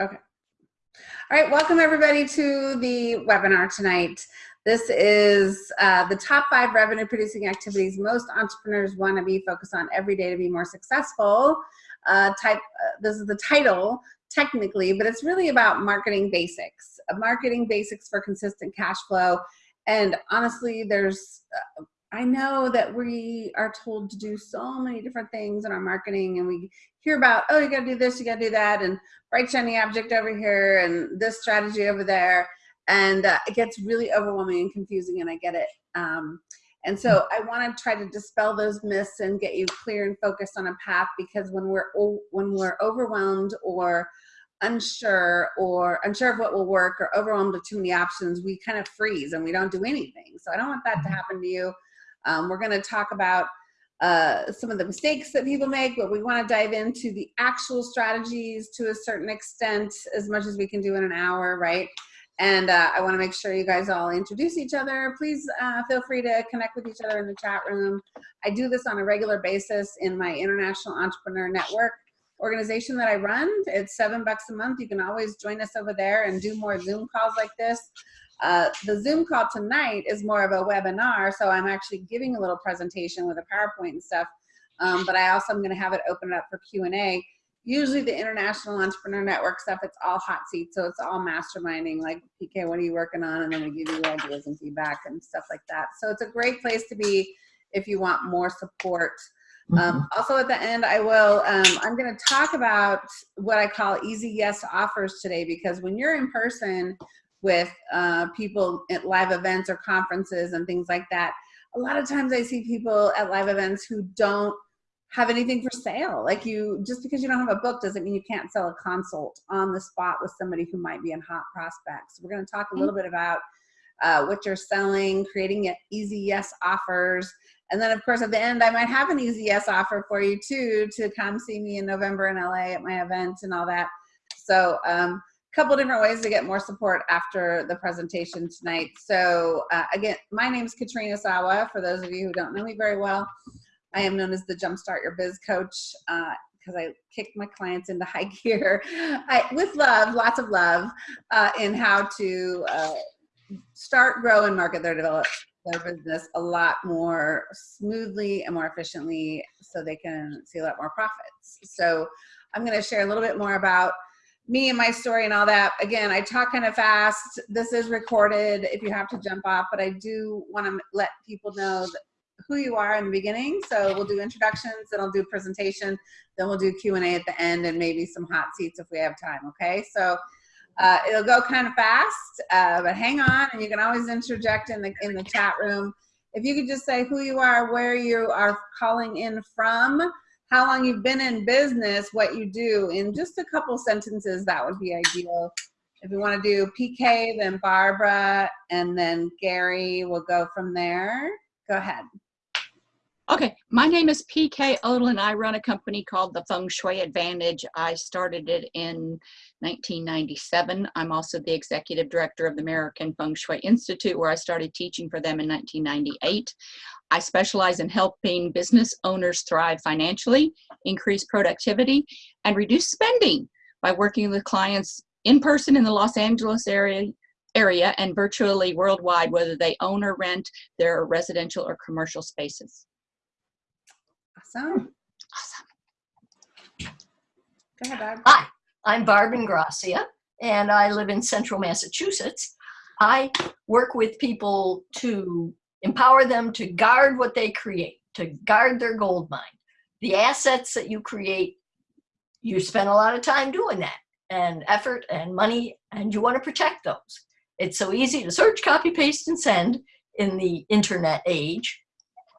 Okay. All right, welcome everybody to the webinar tonight. This is uh, the top five revenue producing activities most entrepreneurs want to be focused on every day to be more successful. Uh, type, uh, this is the title technically, but it's really about marketing basics, uh, marketing basics for consistent cash flow. And honestly, there's uh, I know that we are told to do so many different things in our marketing and we hear about, oh, you gotta do this, you gotta do that, and bright shiny object over here and this strategy over there. And uh, it gets really overwhelming and confusing and I get it. Um, and so I wanna try to dispel those myths and get you clear and focused on a path because when we're, when we're overwhelmed or unsure or unsure of what will work or overwhelmed with too many options, we kind of freeze and we don't do anything. So I don't want that to mm-hmm. happen to you. Um, we're going to talk about uh, some of the mistakes that people make, but we want to dive into the actual strategies to a certain extent, as much as we can do in an hour, right? And uh, I want to make sure you guys all introduce each other. Please uh, feel free to connect with each other in the chat room. I do this on a regular basis in my International Entrepreneur Network organization that I run. It's seven bucks a month. You can always join us over there and do more Zoom calls like this. Uh, the Zoom call tonight is more of a webinar, so I'm actually giving a little presentation with a PowerPoint and stuff, um, but I also am gonna have it open up for Q&A. Usually the International Entrepreneur Network stuff, it's all hot seats, so it's all masterminding, like, PK, what are you working on? And then we give you ideas and feedback and stuff like that. So it's a great place to be if you want more support. Um, mm-hmm. also at the end, I will, um, I'm gonna talk about what I call easy yes offers today, because when you're in person, with uh, people at live events or conferences and things like that. A lot of times I see people at live events who don't have anything for sale. Like you, just because you don't have a book doesn't mean you can't sell a consult on the spot with somebody who might be in hot prospects. We're gonna talk a little bit about uh, what you're selling, creating easy yes offers. And then of course at the end, I might have an easy yes offer for you too, to come see me in November in LA at my event and all that. So um, couple different ways to get more support after the presentation tonight. So uh, again, my name is Katrina Sawa. For those of you who don't know me very well, I am known as the Jumpstart Your Biz Coach because uh, I kick my clients into high gear I, with love, lots of love, uh, in how to uh, start, grow, and market their develop their business a lot more smoothly and more efficiently so they can see a lot more profits. So I'm going to share a little bit more about me and my story and all that. Again, I talk kind of fast. This is recorded if you have to jump off, but I do want to let people know who you are in the beginning. So we'll do introductions, then I'll do presentation, then we'll do Q&A at the end and maybe some hot seats if we have time, okay? So uh, it'll go kind of fast, uh, but hang on and you can always interject in the, in the chat room. If you could just say who you are, where you are calling in from, how long you've been in business, what you do in just a couple sentences, that would be ideal. If you want to do PK, then Barbara, and then Gary will go from there. Go ahead. Okay, my name is PK Odlin. I run a company called the Feng Shui Advantage. I started it in 1997. I'm also the executive director of the American Feng Shui Institute, where I started teaching for them in 1998. I specialize in helping business owners thrive financially, increase productivity, and reduce spending by working with clients in person in the Los Angeles area area and virtually worldwide, whether they own or rent their residential or commercial spaces. Awesome. Awesome. Go ahead, Barb. Hi, I'm Barb Ingracia, and I live in central Massachusetts. I work with people to empower them to guard what they create, to guard their gold mine. The assets that you create, you spend a lot of time doing that and effort and money, and you want to protect those. It's so easy to search, copy, paste, and send in the internet age.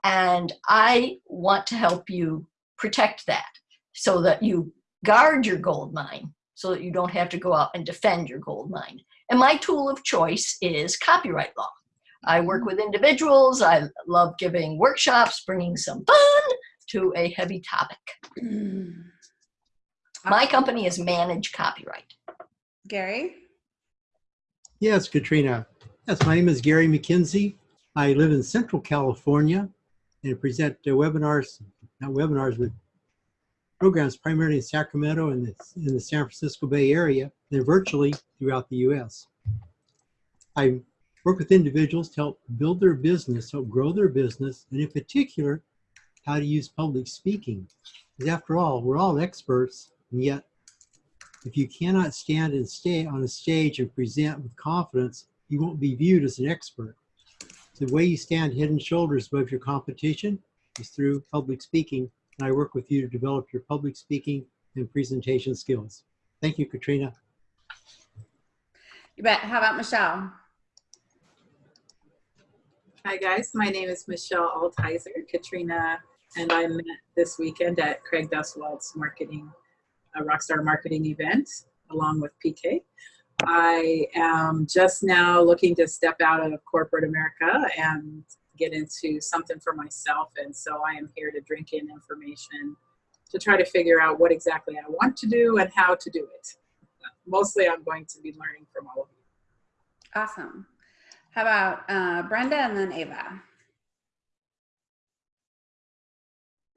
And I want to help you protect that so that you guard your gold mine so that you don't have to go out and defend your gold mine. And my tool of choice is copyright law. I work with individuals. I love giving workshops, bringing some fun to a heavy topic. Mm. My company is Manage Copyright. Gary? Yes, Katrina. Yes, my name is Gary McKenzie. I live in Central California and present uh, webinars, not webinars, with programs primarily in Sacramento and the, in the San Francisco Bay Area, and virtually throughout the U.S. I work with individuals to help build their business, help grow their business, and in particular, how to use public speaking. Because after all, we're all experts, and yet if you cannot stand and stay on a stage and present with confidence, you won't be viewed as an expert. So the way you stand head and shoulders above your competition is through public speaking, and I work with you to develop your public speaking and presentation skills. Thank you, Katrina. You bet. How about Michelle? Hi guys, my name is Michelle Altizer, Katrina, and I met this weekend at Craig Duswalt's marketing, a Rockstar marketing event along with PK. I am just now looking to step out of corporate America and get into something for myself. And so I am here to drink in information to try to figure out what exactly I want to do and how to do it. Mostly I'm going to be learning from all of you. Awesome. How about uh, Brenda and then Ava?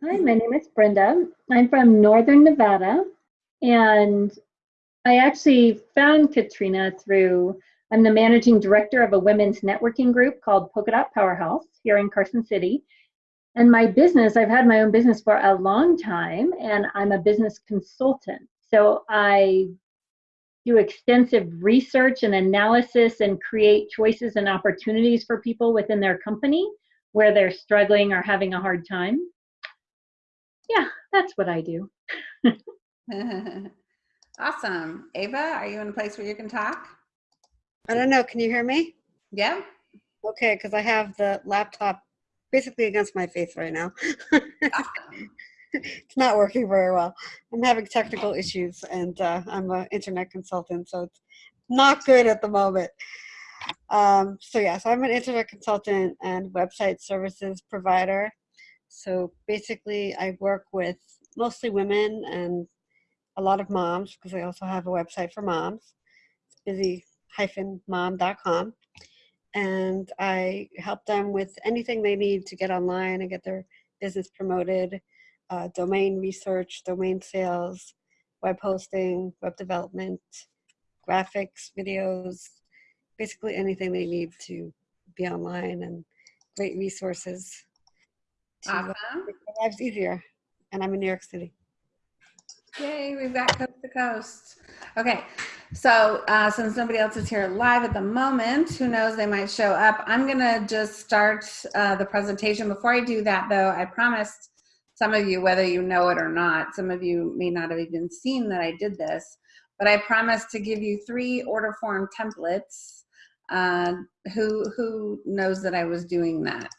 Hi, my name is Brenda. I'm from Northern Nevada, and I actually found Katrina through, I'm the managing director of a women's networking group called Polka Dot Powerhouse here in Carson City. And my business, I've had my own business for a long time, and I'm a business consultant. So I do extensive research and analysis and create choices and opportunities for people within their company where they're struggling or having a hard time. Yeah, that's what I do. awesome. Ava, are you in a place where you can talk? I don't know. Can you hear me? Yeah. Okay, because I have the laptop basically against my face right now. Awesome. it's not working very well. I'm having technical issues, and uh, I'm an internet consultant, so it's not good at the moment. Um, so yeah, so I'm an internet consultant and website services provider. So basically, I work with mostly women and a lot of moms because I also have a website for moms. It's busy-mom.com. And I help them with anything they need to get online and get their business promoted, uh, domain research, domain sales, web hosting, web development, graphics, videos, basically anything they need to be online and great resources to Awesome. make their lives easier. And I'm in New York City. Yay, we've got coast to coast. Okay, so uh, since nobody else is here live at the moment, who knows, they might show up. I'm gonna just start uh, the presentation. Before I do that though, I promised some of you, whether you know it or not, some of you may not have even seen that I did this, but I promised to give you three order form templates. Uh, who, who knows that I was doing that?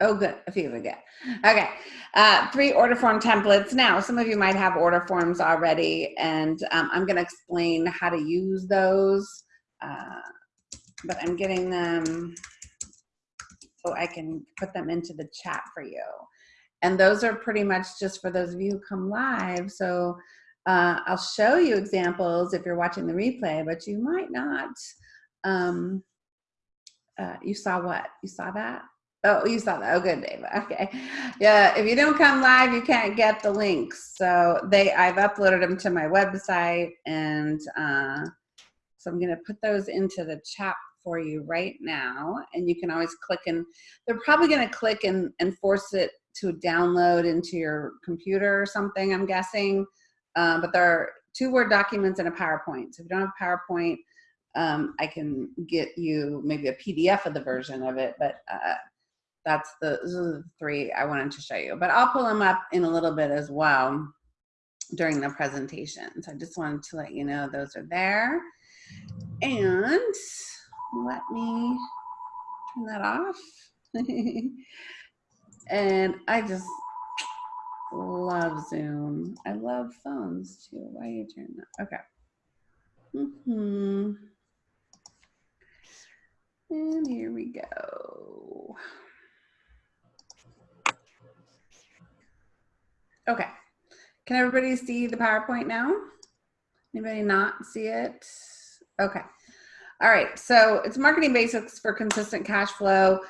Oh, good. A few of you get. Okay. Uh, three order form templates. Now, some of you might have order forms already, and um, I'm going to explain how to use those. Uh, but I'm getting them so I can put them into the chat for you. And those are pretty much just for those of you who come live. So uh, I'll show you examples if you're watching the replay, but you might not. Um, uh, you saw what? You saw that? Oh, you saw that. Oh, good, Dave. Okay. Yeah, if you don't come live, you can't get the links. So they, I've uploaded them to my website, and uh, so I'm going to put those into the chat for you right now. And you can always click and they're probably going to click and, and force it to download into your computer or something, I'm guessing. Um, but there are two Word documents and a PowerPoint. So if you don't have PowerPoint, um, I can get you maybe a PDF of the version of it, but uh, that's the, the three I wanted to show you. But I'll pull them up in a little bit as well during the presentation. So I just wanted to let you know those are there. And let me turn that off. and I just love Zoom. I love phones too. Why are you turning that? Okay. Mm -hmm. And here we go. Okay. Can everybody see the PowerPoint now? Anybody not see it? Okay. All right. So it's marketing basics for consistent cash flow.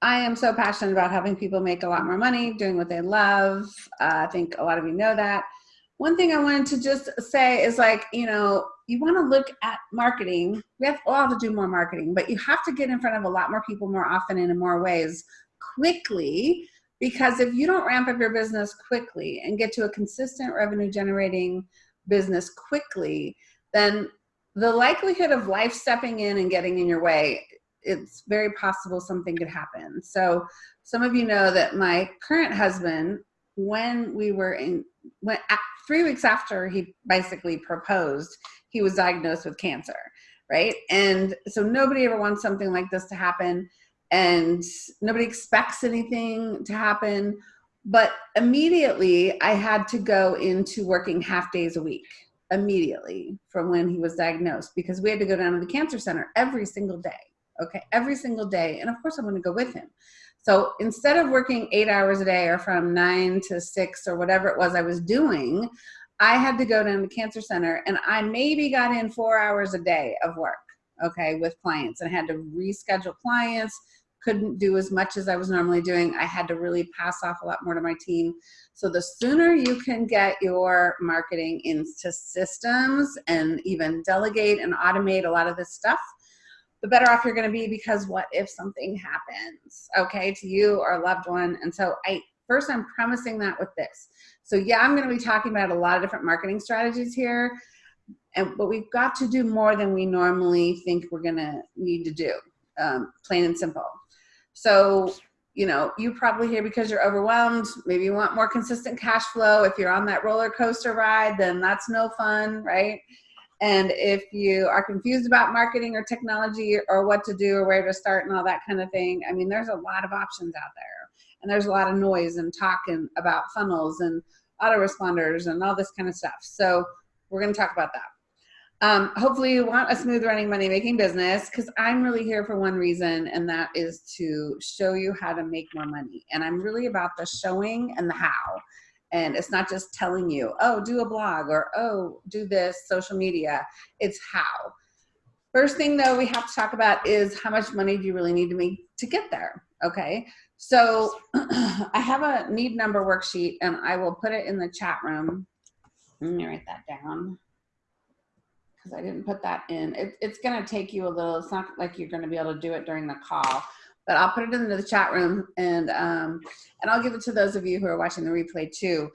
I am so passionate about helping people make a lot more money, doing what they love. Uh, I think a lot of you know that. One thing I wanted to just say is like, you know, you want to look at marketing. We have all to do more marketing, but you have to get in front of a lot more people more often and in more ways quickly because if you don't ramp up your business quickly and get to a consistent revenue generating business quickly, then the likelihood of life stepping in and getting in your way, it's very possible something could happen. So some of you know that my current husband, when we were in, when three weeks after he basically proposed, he was diagnosed with cancer, right? And so nobody ever wants something like this to happen and nobody expects anything to happen. But immediately I had to go into working half days a week immediately from when he was diagnosed because we had to go down to the cancer center every single day. Okay, every single day. And of course, I'm going to go with him. So instead of working eight hours a day or from nine to six or whatever it was I was doing, I had to go down to cancer center and I maybe got in four hours a day of work, okay, with clients and I had to reschedule clients, couldn't do as much as I was normally doing. I had to really pass off a lot more to my team. So the sooner you can get your marketing into systems and even delegate and automate a lot of this stuff, the better off you're going to be because what if something happens, okay, to you or a loved one? And so I first I'm premising that with this. So yeah, I'm going to be talking about a lot of different marketing strategies here, and but we've got to do more than we normally think we're going to need to do, um, plain and simple. So you know, you probably here because you're overwhelmed. Maybe you want more consistent cash flow. If you're on that roller coaster ride, then that's no fun, right? And if you are confused about marketing or technology or what to do or where to start and all that kind of thing, I mean, there's a lot of options out there. And there's a lot of noise and talking about funnels and autoresponders and all this kind of stuff. So we're going to talk about that. Um, hopefully you want a smooth running money making business because I'm really here for one reason and that is to show you how to make more money. And I'm really about the showing and the how. And it's not just telling you, oh, do a blog or, oh, do this social media. It's how. First thing though we have to talk about is how much money do you really need to make to get there, okay? So I have a need number worksheet and I will put it in the chat room. Let me write that down because I didn't put that in. It, it's gonna take you a little, it's not like you're gonna be able to do it during the call but I'll put it into the chat room and um, and I'll give it to those of you who are watching the replay too,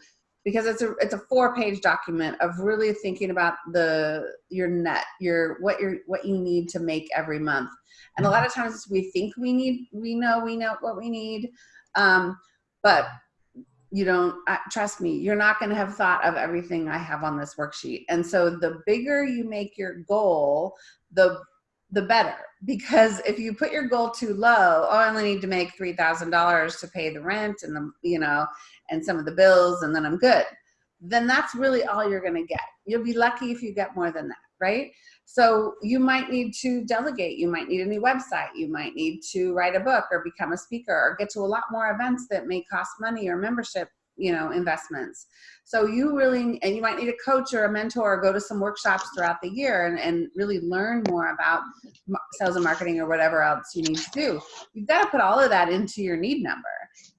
because it's a it's a four page document of really thinking about the your net your what your what you need to make every month, and a lot of times we think we need we know we know what we need, um, but you don't trust me you're not going to have thought of everything i have on this worksheet. And so the bigger you make your goal the the better. Because if you put your goal too low oh i only need to make $3000 to pay the rent and the you know and some of the bills and then i'm good then that's really all you're going to get. You'll be lucky if you get more than that right? So you might need to delegate you might need a new website you might need to write a book or become a speaker or get to a lot more events that may cost money or membership you know investments. So you really and you might need a coach or a mentor or go to some workshops throughout the year and, and really learn more about sales and marketing or whatever else you need to do. You've got to put all of that into your need number.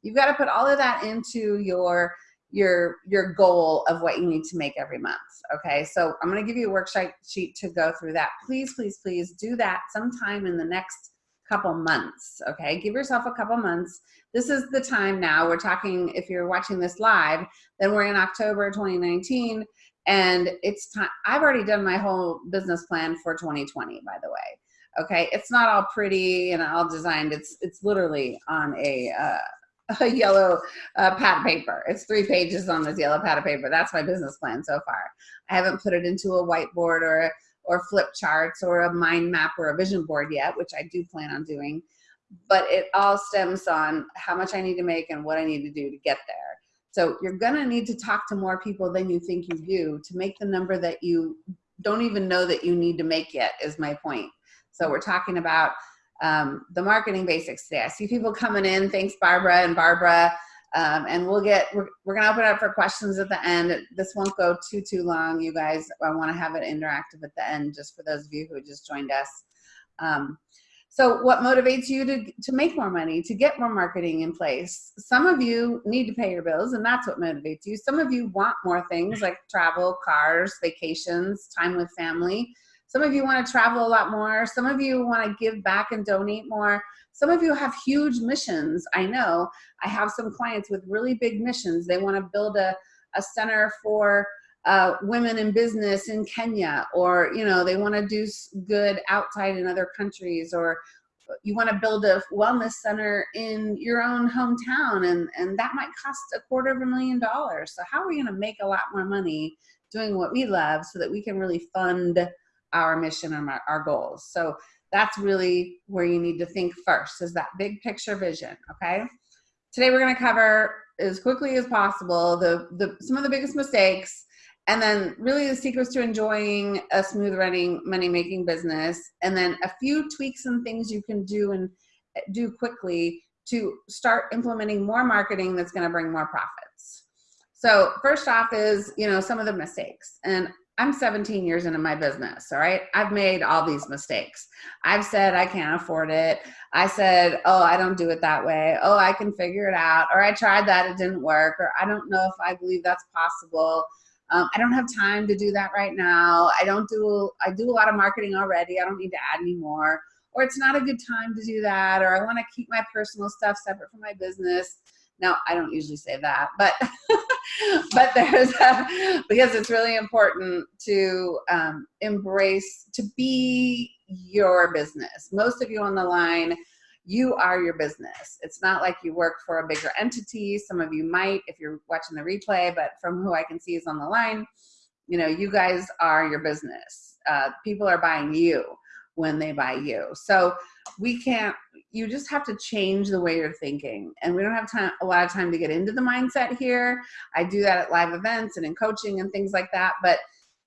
You've got to put all of that into your your your goal of what you need to make every month okay? So i'm going to give you a worksheet sheet to go through that. Please please please do that sometime in the next couple months okay? Give yourself a couple months. This is the time now we're talking if you're watching this live then we're in october 2019 and it's time i've already done my whole business plan for 2020 by the way okay? It's not all pretty and all designed it's it's literally on a uh, a yellow uh, pad paper. It's three pages on this yellow pad of paper. That's my business plan so far. I haven't put it into a whiteboard or or flip charts or a mind map or a vision board yet, which I do plan on doing. But it all stems on how much I need to make and what I need to do to get there. So you're gonna need to talk to more people than you think you do to make the number that you don't even know that you need to make yet is my point. So we're talking about um, the marketing basics today. I see people coming in. Thanks, Barbara and Barbara. Um, and we'll get, we're, we're going to open up for questions at the end. This won't go too, too long, you guys. I want to have it interactive at the end just for those of you who just joined us. Um, So what motivates you to, to make more money, to get more marketing in place? Some of you need to pay your bills and that's what motivates you. Some of you want more things like travel, cars, vacations, time with family. Some of you want to travel a lot more. Some of you want to give back and donate more. Some of you have huge missions. I know I have some clients with really big missions. They want to build a, a center for uh, women in business in Kenya, or you know, they want to do good outside in other countries, or you want to build a wellness center in your own hometown, and and that might cost a quarter of a million dollars. So how are we going to make a lot more money doing what we love, so that we can really fund our mission and our, our goals? So that's really where you need to think first is that big picture vision okay today we're going to cover as quickly as possible the, the some of the biggest mistakes and then really the secrets to enjoying a smooth running money making business and then a few tweaks and things you can do and eh, do quickly to start implementing more marketing that's going to bring more profits so first off is you know some of the mistakes and i'm 17 years into my business all right i've made all these mistakes i've said i can't afford it i said oh i don't do it that way oh i can figure it out or i tried that it didn't work or i don't know if i believe that's possible um, I don't have time to do that right now. I don't do, I do a lot of marketing already. I don't need to add any more. Or it's not a good time to do that. Or I want to keep my personal stuff separate from my business. Now, I don't usually say that, but but there's a, because it's really important to um, embrace to be your business. Most of you on the line you are your business. It's not like you work for a bigger entity. Some of you might if you're watching the replay, but from who I can see is on the line, you know, you guys are your business. Uh, people are buying you when they buy you. So we can't, you just have to change the way you're thinking. And we don't have time, a lot of time to get into the mindset here. I do that at live events and in coaching and things like that. But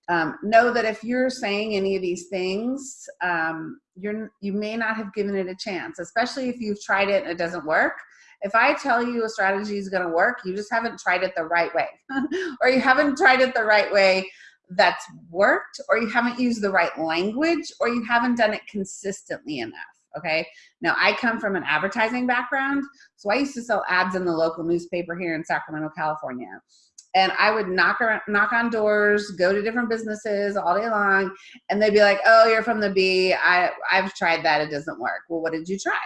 um, know that if you're saying any of these things, um, you're, you may not have given it a chance, especially if you've tried it and it doesn't work. If I tell you a strategy is going to work, you just haven't tried it the right way, or you haven't tried it the right way that's worked, or you haven't used the right language, or you haven't done it consistently enough. Okay. Now I come from an advertising background, so I used to sell ads in the local newspaper here in Sacramento, California and I would knock around, knock on doors, go to different businesses all day long, and they'd be like, "Oh, you're from the Bee. I I've tried that. It doesn't work." Well, what did you try?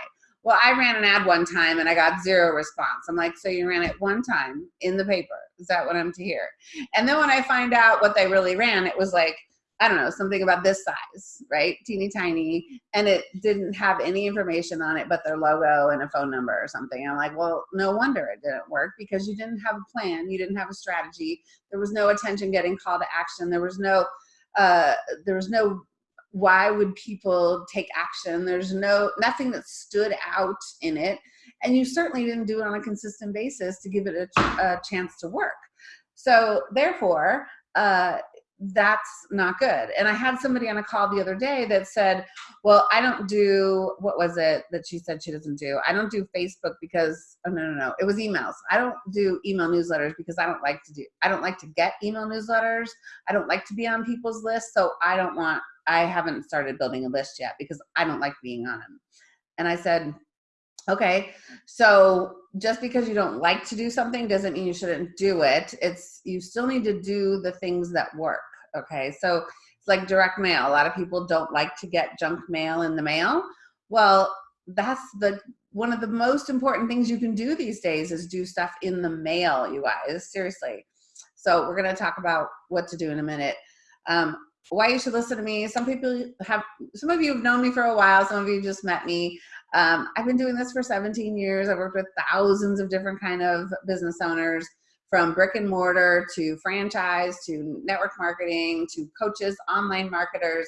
Well, I ran an ad one time and I got zero response. I'm like, so you ran it one time in the paper? Is that what I'm to hear? And then when I find out what they really ran, it was like I don't know, something about this size, right? Teeny tiny. And it didn't have any information on it but their logo and a phone number or something. I'm like, well, no wonder it didn't work because you didn't have a plan. You didn't have a strategy. There was no attention getting call to action. There was no, uh, there was no, why would people take action? There's no, nothing that stood out in it. And you certainly didn't do it on a consistent basis to give it a, a chance to work. So therefore, uh, that's not good. And I had somebody on a call the other day that said, well, I don't do, what was it that she said she doesn't do? I don't do Facebook because, oh, no, no, no, it was emails. I don't do email newsletters because I don't like to do, I don't like to get email newsletters. I don't like to be on people's lists. So I don't want, I haven't started building a list yet because I don't like being on them. And I said, Okay, so just because you don't like to do something doesn't mean you shouldn't do it. It's you still need to do the things that work. Okay, so it's like direct mail. A lot of people don't like to get junk mail in the mail. Well, that's the one of the most important things you can do these days is do stuff in the mail, you guys. Seriously. So we're gonna talk about what to do in a minute. Um, why you should listen to me. Some people have, some of you have known me for a while. Some of you just met me. Um, I've been doing this for 17 years. I've worked with thousands of different kind of business owners from brick and mortar to franchise to network marketing to coaches, online marketers,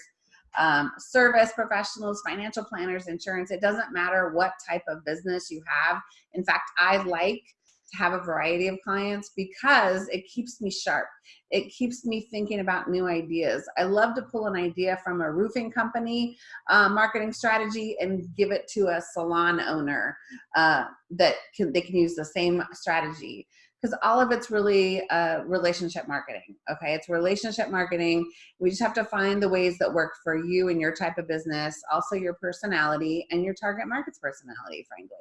um, service professionals, financial planners, insurance. It doesn't matter what type of business you have. In fact, I like to have a variety of clients because it keeps me sharp. It keeps me thinking about new ideas. I love to pull an idea from a roofing company uh, marketing strategy and give it to a salon owner uh, that can, they can use the same strategy. because all of it's really uh, relationship marketing. Okay, it's relationship marketing. We just have to find the ways that work for you and your type of business, also your personality and your target market's personality, frankly.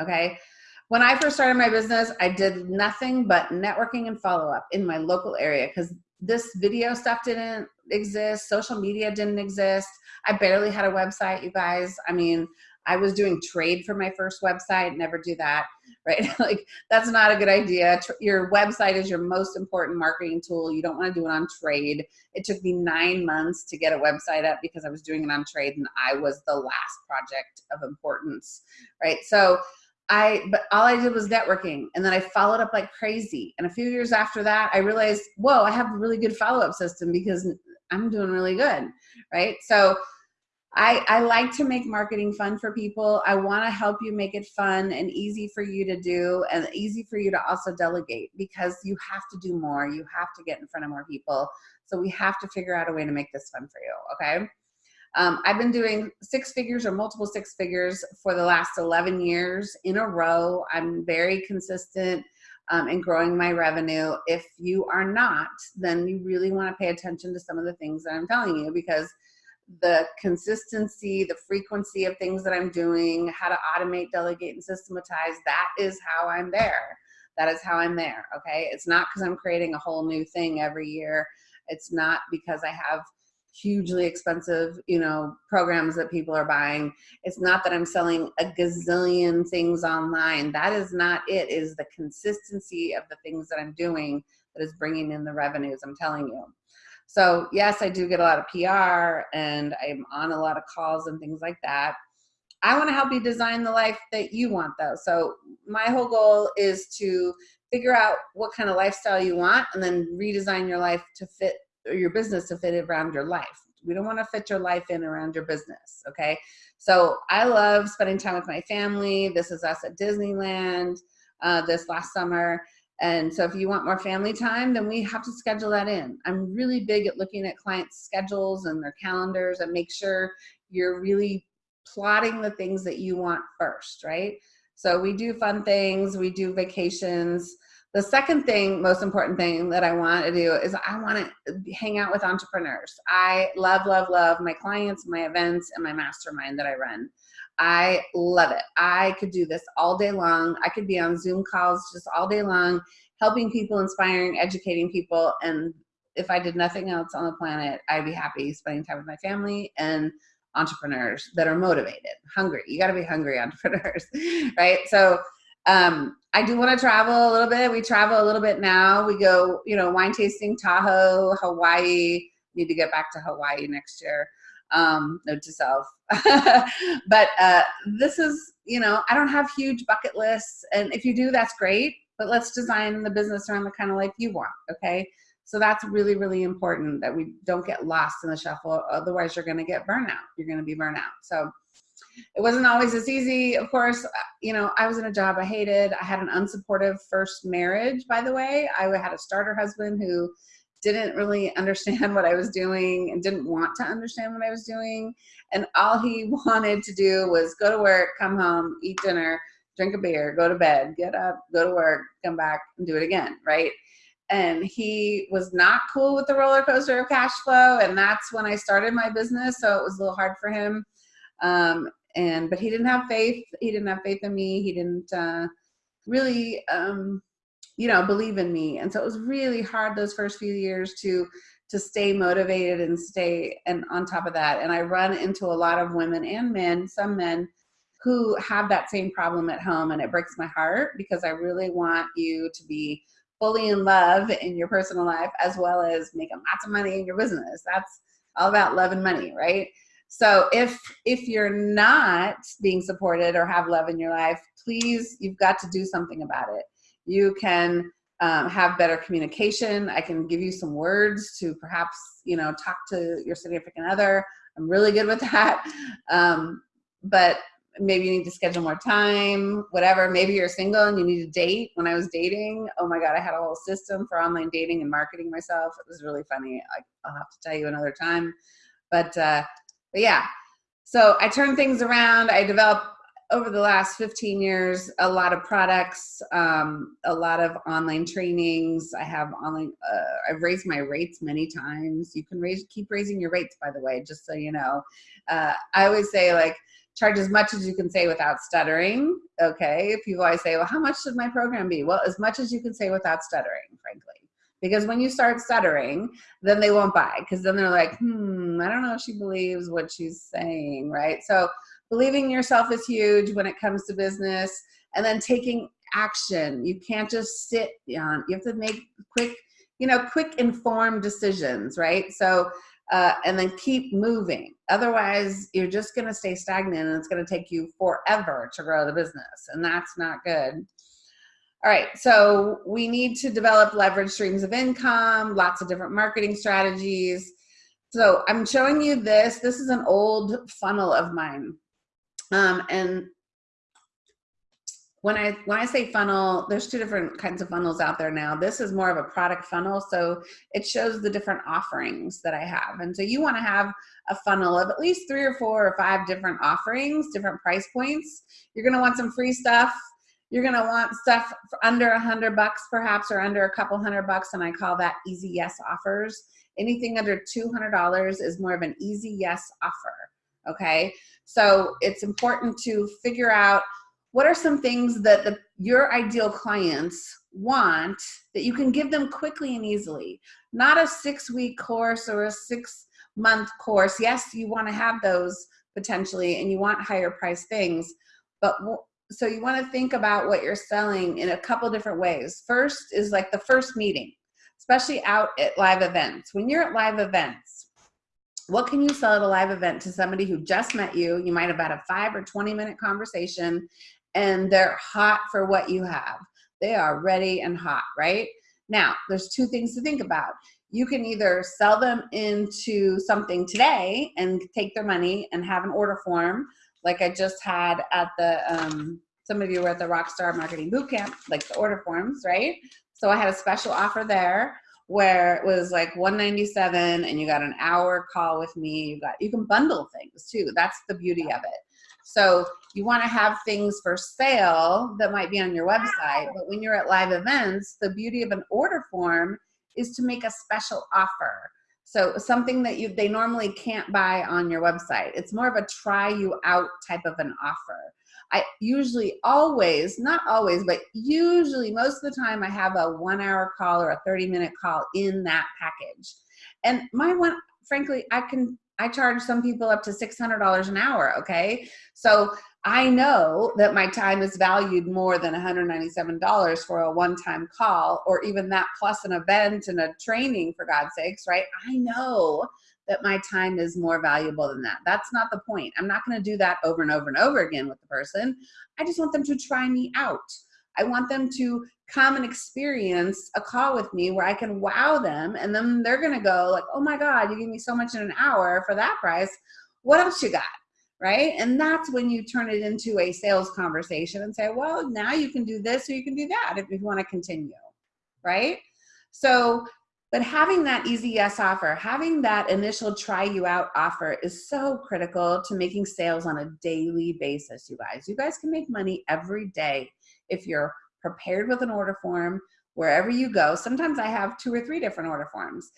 Okay. When I first started my business, I did nothing but networking and follow up in my local area because this video stuff didn't exist, social media didn't exist. I barely had a website, you guys. I mean, I was doing trade for my first website, never do that, right? like, that's not a good idea. Your website is your most important marketing tool. You don't want to do it on trade. It took me nine months to get a website up because I was doing it on trade and I was the last project of importance, right? So, I, but all I did was networking and then I followed up like crazy. And a few years after that, I realized, whoa, I have a really good follow up system because I'm doing really good, right? So I, I like to make marketing fun for people. I want to help you make it fun and easy for you to do and easy for you to also delegate because you have to do more. You have to get in front of more people. So we have to figure out a way to make this fun for you, okay? Um, I've been doing six figures or multiple six figures for the last 11 years in a row. I'm very consistent um, in growing my revenue. If you are not, then you really want to pay attention to some of the things that I'm telling you because the consistency, the frequency of things that I'm doing, how to automate, delegate, and systematize, that is how I'm there. That is how I'm there, okay? It's not because I'm creating a whole new thing every year. It's not because I have hugely expensive, you know, programs that people are buying. It's not that I'm selling a gazillion things online. That is not it. it is the consistency of the things that I'm doing that is bringing in the revenues, I'm telling you. So yes, I do get a lot of PR and I'm on a lot of calls and things like that. I want to help you design the life that you want though. So my whole goal is to figure out what kind of lifestyle you want and then redesign your life to fit your business to fit around your life. We don't want to fit your life in around your business. Okay. So I love spending time with my family. This is us at Disneyland uh, this last summer. And so if you want more family time, then we have to schedule that in. I'm really big at looking at clients' schedules and their calendars and make sure you're really plotting the things that you want first, right? So we do fun things, we do vacations, the second thing, most important thing that I want to do is I want to hang out with entrepreneurs. I love, love, love my clients, my events, and my mastermind that I run. I love it. I could do this all day long. I could be on Zoom calls just all day long, helping people, inspiring, educating people. And if I did nothing else on the planet, I'd be happy spending time with my family and entrepreneurs that are motivated, hungry. You got to be hungry entrepreneurs, right? So um, I do want to travel a little bit. We travel a little bit now. We go, you know, wine tasting, Tahoe, Hawaii. Need to get back to Hawaii next year. Um, note to self. but uh, this is, you know, I don't have huge bucket lists. And if you do, that's great. But let's design the business around the kind of life you want. Okay. So that's really, really important that we don't get lost in the shuffle. Otherwise, you're going to get burnout. You're going to be burnout. So it wasn't always as easy. Of course, uh, you know, I was in a job I hated. I had an unsupportive first marriage, by the way. I had a starter husband who didn't really understand what I was doing and didn't want to understand what I was doing. And all he wanted to do was go to work, come home, eat dinner, drink a beer, go to bed, get up, go to work, come back and do it again, right? And he was not cool with the roller coaster of cash flow. And that's when I started my business. So it was a little hard for him. Um, and but he didn't have faith. He didn't have faith in me. He didn't uh, really um, you know believe in me. And so it was really hard those first few years to to stay motivated and stay and on top of that. And i run into a lot of women and men some men who have that same problem at home and it breaks my heart because i really want you to be fully in love in your personal life as well as making lots of money in your business. That's all about love and money right so if if you're not being supported or have love in your life, please, you've got to do something about it. You can um, have better communication. I can give you some words to perhaps, you know, talk to your significant other. I'm really good with that. Um, but maybe you need to schedule more time, whatever. Maybe you're single and you need to date. When I was dating, oh my God, I had a whole system for online dating and marketing myself. It was really funny. I, will have to tell you another time. But uh, but yeah, so I turn things around. I develop over the last 15 years, a lot of products, um, a lot of online trainings. I have online, uh, I've raised my rates many times. You can raise, keep raising your rates, by the way, just so you know. Uh, I always say like, charge as much as you can say without stuttering. Okay. If people always say, well, how much should my program be? Well, as much as you can say without stuttering, frankly. Because when you start stuttering, then they won't buy because then they're like, hmm, I don't know if she believes what she's saying, right? So believing yourself is huge when it comes to business and then taking action. You can't just sit on, you have to make quick, you know, quick informed decisions, right? So, uh, and then keep moving. Otherwise, you're just going to stay stagnant and it's going to take you forever to grow the business. And that's not good. All right, so we need to develop leverage streams of income, lots of different marketing strategies. So I'm showing you this. This is an old funnel of mine. Um, and when I when I say funnel, there's two different kinds of funnels out there now. This is more of a product funnel, so it shows the different offerings that I have. And so you want to have a funnel of at least three or four or five different offerings, different price points. You're going to want some free stuff you're gonna want stuff under a hundred bucks perhaps or under a couple hundred bucks and I call that easy yes offers. Anything under $200 is more of an easy yes offer, okay? So it's important to figure out what are some things that the, your ideal clients want that you can give them quickly and easily. Not a six week course or a six month course. Yes, you wanna have those potentially and you want higher price things, but so you want to think about what you're selling in a couple different ways. First is like the first meeting, especially out at live events. When you're at live events, what can you sell at a live event to somebody who just met you? You might have had a five or 20 minute conversation and they're hot for what you have. They are ready and hot, right? Now, there's two things to think about. You can either sell them into something today and take their money and have an order form like I just had at the, um, some of you were at the Rockstar Marketing Bootcamp, like the order forms, right? So I had a special offer there where it was like 197 and you got an hour call with me. You got, you can bundle things too. That's the beauty of it. So you want to have things for sale that might be on your website, but when you're at live events, the beauty of an order form is to make a special offer. So something that you they normally can't buy on your website. It's more of a try you out type of an offer. I usually always, not always, but usually most of the time I have a one hour call or a 30 minute call in that package. And my one, frankly, I can, I charge some people up to $600 an hour. Okay. So I know that my time is valued more than $197 for a one-time call or even that plus an event and a training for God's sakes, right? I know that my time is more valuable than that. That's not the point. I'm not going to do that over and over and over again with the person. I just want them to try me out. I want them to come and experience a call with me where I can wow them and then they're going to go like, "Oh my god, you gave me so much in an hour for that price. What else you got?" right? And that's when you turn it into a sales conversation and say, well, now you can do this or you can do that if you want to continue, right? So, but having that easy yes offer, having that initial try you out offer is so critical to making sales on a daily basis, you guys. You guys can make money every day if you're prepared with an order form, wherever you go. Sometimes I have two or three different order forms,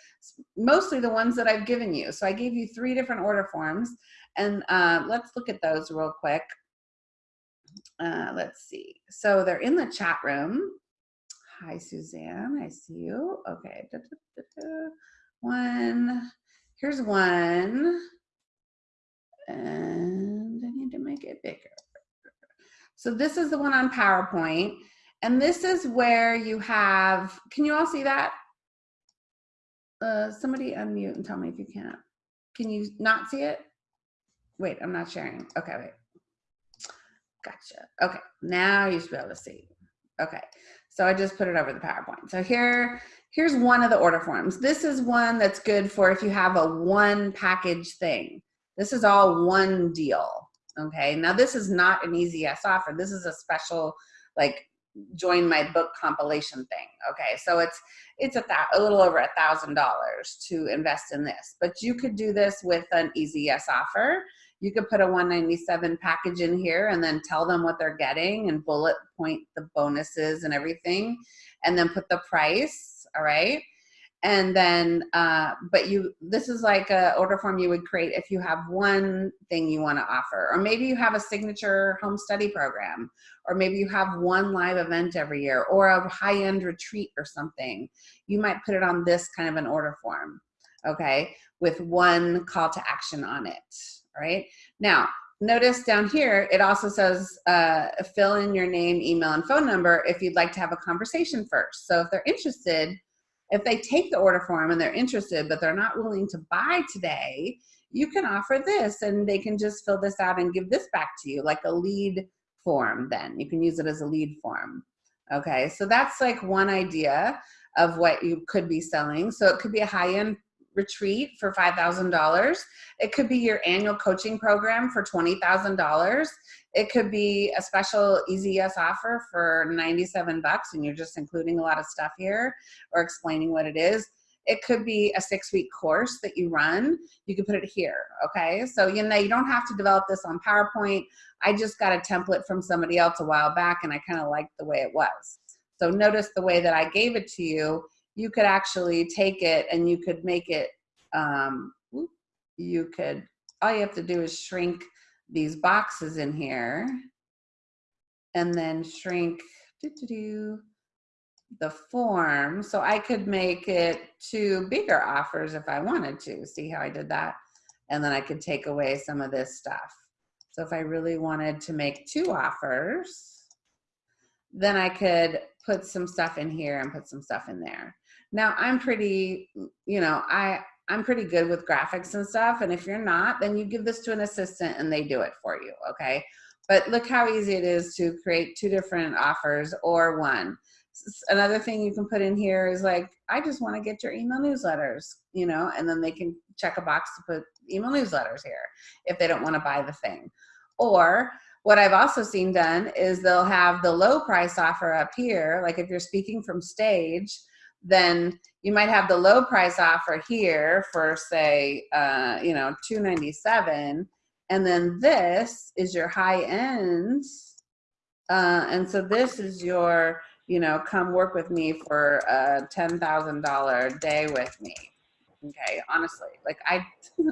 mostly the ones that I've given you. So I gave you three different order forms and uh, let's look at those real quick. Uh, let's see. So they're in the chat room. Hi, Suzanne. I see you. Okay. Da, da, da, one. Here's one. And I need to make it bigger. So this is the one on PowerPoint. And this is where you have, can you all see that? Uh, somebody unmute and tell me if you can't. Can you not see it? Wait, I'm not sharing. Okay, wait. Gotcha. Okay, now you should be able to see. Okay, so I just put it over the PowerPoint. So here, here's one of the order forms. This is one that's good for if you have a one package thing. This is all one deal. Okay, now this is not an easy yes offer. This is a special, like join my book compilation thing. Okay, so it's it's a, a little over a thousand dollars to invest in this, but you could do this with an easy yes offer. You could put a 197 package in here and then tell them what they're getting and bullet point the bonuses and everything, and then put the price. All right? And then uh, but you this is like a order form you would create if you have one thing you want to offer. Or maybe you have a signature home study program or maybe you have one live event every year or a high-end retreat or something. You might put it on this kind of an order form okay with one call to action on it right now notice down here it also says uh, fill in your name email and phone number if you'd like to have a conversation first so if they're interested if they take the order form and they're interested, but they're not willing to buy today, you can offer this and they can just fill this out and give this back to you like a lead form then. You can use it as a lead form. Okay, so that's like one idea of what you could be selling. So it could be a high-end retreat for $5,000. It could be your annual coaching program for $20,000. It could be a special easy yes offer for 97 bucks and you're just including a lot of stuff here or explaining what it is. It could be a six week course that you run. You can put it here, okay? So, you know, you don't have to develop this on PowerPoint. I just got a template from somebody else a while back and I kind of liked the way it was. So notice the way that I gave it to you you could actually take it and you could make it, um, you could, all you have to do is shrink these boxes in here and then shrink doo -doo -doo, the form. So I could make it two bigger offers if I wanted to. See how I did that? And then I could take away some of this stuff. So if I really wanted to make two offers, then I could put some stuff in here and put some stuff in there. Now I'm pretty, you know, I, I'm pretty good with graphics and stuff. And if you're not, then you give this to an assistant and they do it for you. Okay. But look how easy it is to create two different offers or one. Another thing you can put in here is like, I just want to get your email newsletters, you know, and then they can check a box to put email newsletters here if they don't want to buy the thing. Or what I've also seen done is they'll have the low price offer up here. Like if you're speaking from stage, then you might have the low price offer here for say, uh, you know, 297 and then this is your high end. Uh, and so this is your, you know, come work with me for a $10,000 day with me. Okay, honestly, like I,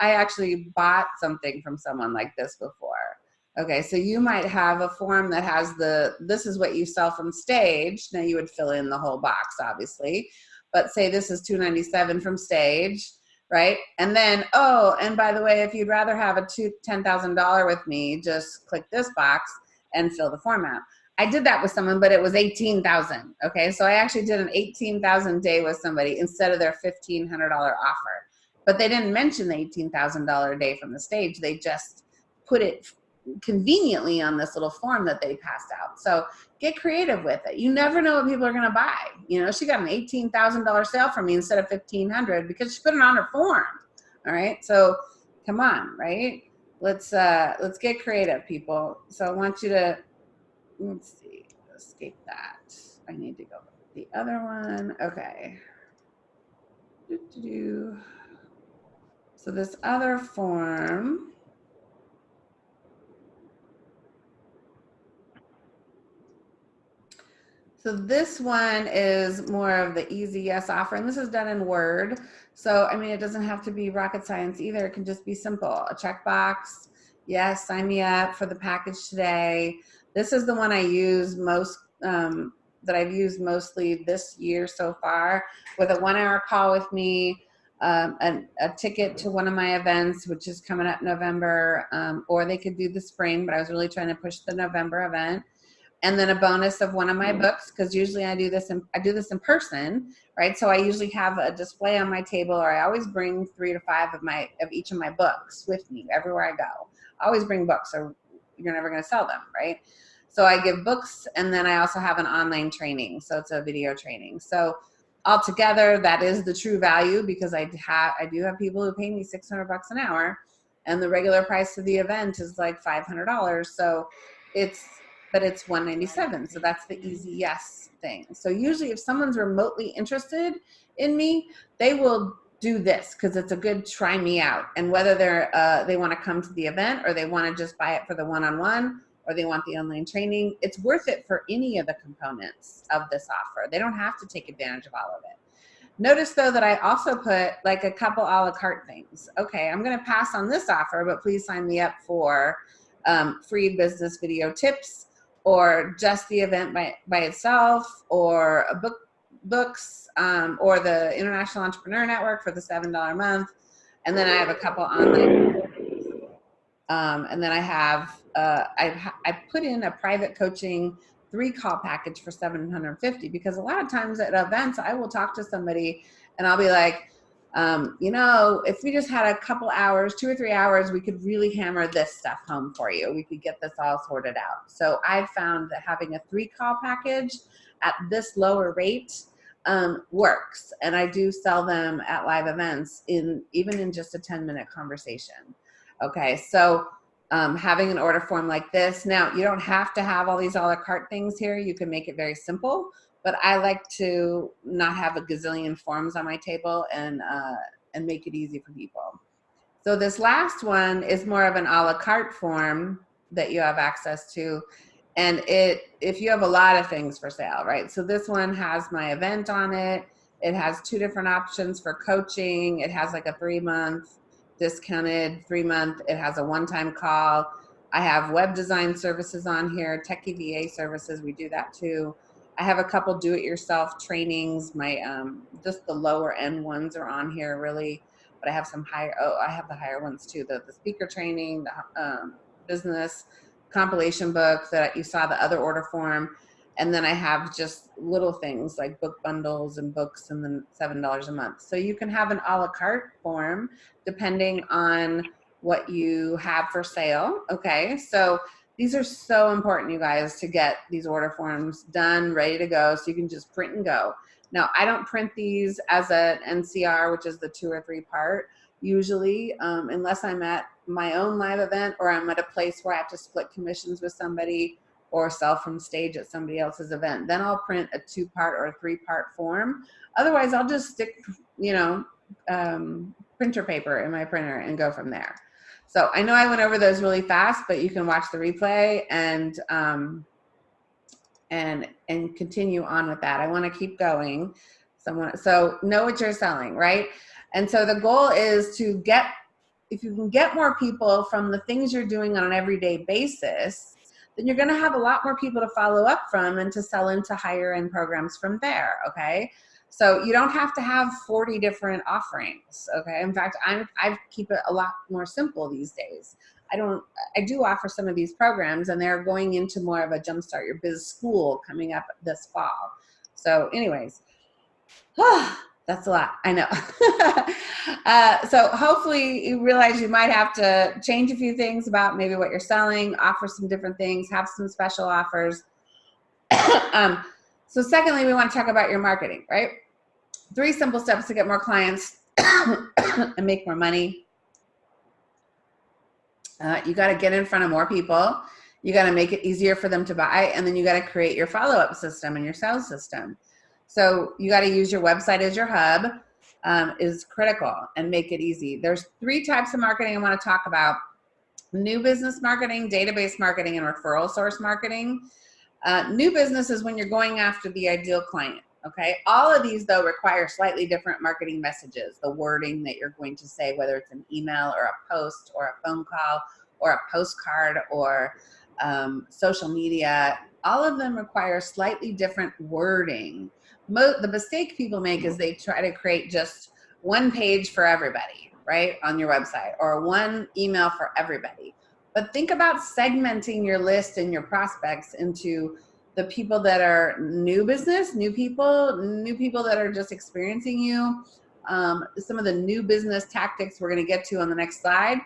I actually bought something from someone like this before. Okay, so you might have a form that has the, this is what you sell from stage. Now you would fill in the whole box, obviously. But say this is 297 from stage, right? And then, oh, and by the way, if you'd rather have a $10,000 with me, just click this box and fill the form out. I did that with someone, but it was 18,000. Okay, so I actually did an 18,000 day with somebody instead of their $1,500 offer. But they didn't mention the $18,000 day from the stage. They just put it conveniently on this little form that they passed out. So get creative with it. You never know what people are going to buy. You know, she got an $18,000 sale from me instead of 1500 because she put it on her form. All right. So come on, right? Let's, uh, let's get creative people. So I want you to, let's see, escape that. I need to go the other one. Okay. So this other form, So this one is more of the easy yes offer, and this is done in Word. So, I mean, it doesn't have to be rocket science either. It can just be simple. A checkbox, yes, sign me up for the package today. This is the one I use most, um, that I've used mostly this year so far with a one hour call with me, um, a, a, ticket to one of my events, which is coming up November, um, or they could do the spring, but I was really trying to push the November event and then a bonus of one of my hmm. books because usually I do this in I do this in person, right? So I usually have a display on my table, or I always bring three to five of my of each of my books with me everywhere I go. I always bring books, or you're never going to sell them, right? So I give books, and then I also have an online training, so it's a video training. So altogether, that is the true value because I have I do have people who pay me 600 bucks an hour, and the regular price of the event is like $500. So it's but it's 197 so that's the easy yes thing. So usually if someone's remotely interested in me they will do this because it's a good try me out. And whether they're uh, they want to come to the event or they want to just buy it for the one-on-one or they want the online training it's worth it for any of the components of this offer. They don't have to take advantage of all of it. Notice though that i also put like a couple a la carte things. Okay i'm going to pass on this offer but please sign me up for um, free business video tips or just the event by, by itself or a book books um, or the International Entrepreneur Network for the $7 a month. And then I have a couple online. Um, and then I have, uh, I've, I put in a private coaching three call package for 750 because a lot of times at events, I will talk to somebody and I'll be like, um, you know, if we just had a couple hours, two or three hours, we could really hammer this stuff home for you. We could get this all sorted out. So I've found that having a three call package at this lower rate um, works. And I do sell them at live events in even in just a 10 minute conversation. Okay, so um, having an order form like this. Now, you don't have to have all these a la carte things here. You can make it very simple but I like to not have a gazillion forms on my table and, uh, and make it easy for people. So this last one is more of an a la carte form that you have access to. And it, if you have a lot of things for sale, right? So this one has my event on it. It has two different options for coaching. It has like a three month discounted three month. It has a one-time call. I have web design services on here, tech VA services. We do that too. I have a couple do-it-yourself trainings. My um, just the lower end ones are on here really, but I have some higher. Oh, I have the higher ones too. The the speaker training, the um, business compilation book that you saw the other order form, and then I have just little things like book bundles and books, and then seven dollars a month. So you can have an a la carte form depending on what you have for sale. Okay, so these are so important, you guys, to get these order forms done, ready to go, so you can just print and go. Now, I don't print these as an NCR, which is the two or three part, usually, um, unless I'm at my own live event or I'm at a place where I have to split commissions with somebody or sell from stage at somebody else's event. Then I'll print a two part or a three part form. Otherwise, I'll just stick, you know, um, printer paper in my printer and go from there. So I know I went over those really fast, but you can watch the replay and um, and and continue on with that. I want to keep going. Someone so know what you're selling, right? And so the goal is to get if you can get more people from the things you're doing on an everyday basis, then you're going to have a lot more people to follow up from and to sell into higher end programs from there. Okay. So you don't have to have 40 different offerings. Okay. In fact, I'm, I keep it a lot more simple these days. I don't, I do offer some of these programs and they're going into more of a jumpstart your biz school coming up this fall. So anyways, that's a lot, I know. uh, so hopefully you realize you might have to change a few things about maybe what you're selling, offer some different things, have some special offers. um, so secondly, we want to talk about your marketing, right? Three simple steps to get more clients and make more money. Uh, you got to get in front of more people. You got to make it easier for them to buy. And then you got to create your follow-up system and your sales system. So you got to use your website as your hub um, is critical and make it easy. There's three types of marketing I want to talk about. New business marketing, database marketing, and referral source marketing. Uh, new business is when you're going after the ideal client. Okay, all of these though require slightly different marketing messages, the wording that you're going to say, whether it's an email or a post or a phone call or a postcard or um, social media, all of them require slightly different wording. Mo the mistake people make is they try to create just one page for everybody, right, on your website or one email for everybody. But think about segmenting your list and your prospects into the people that are new business, new people, new people that are just experiencing you, um, some of the new business tactics we're going to get to on the next slide.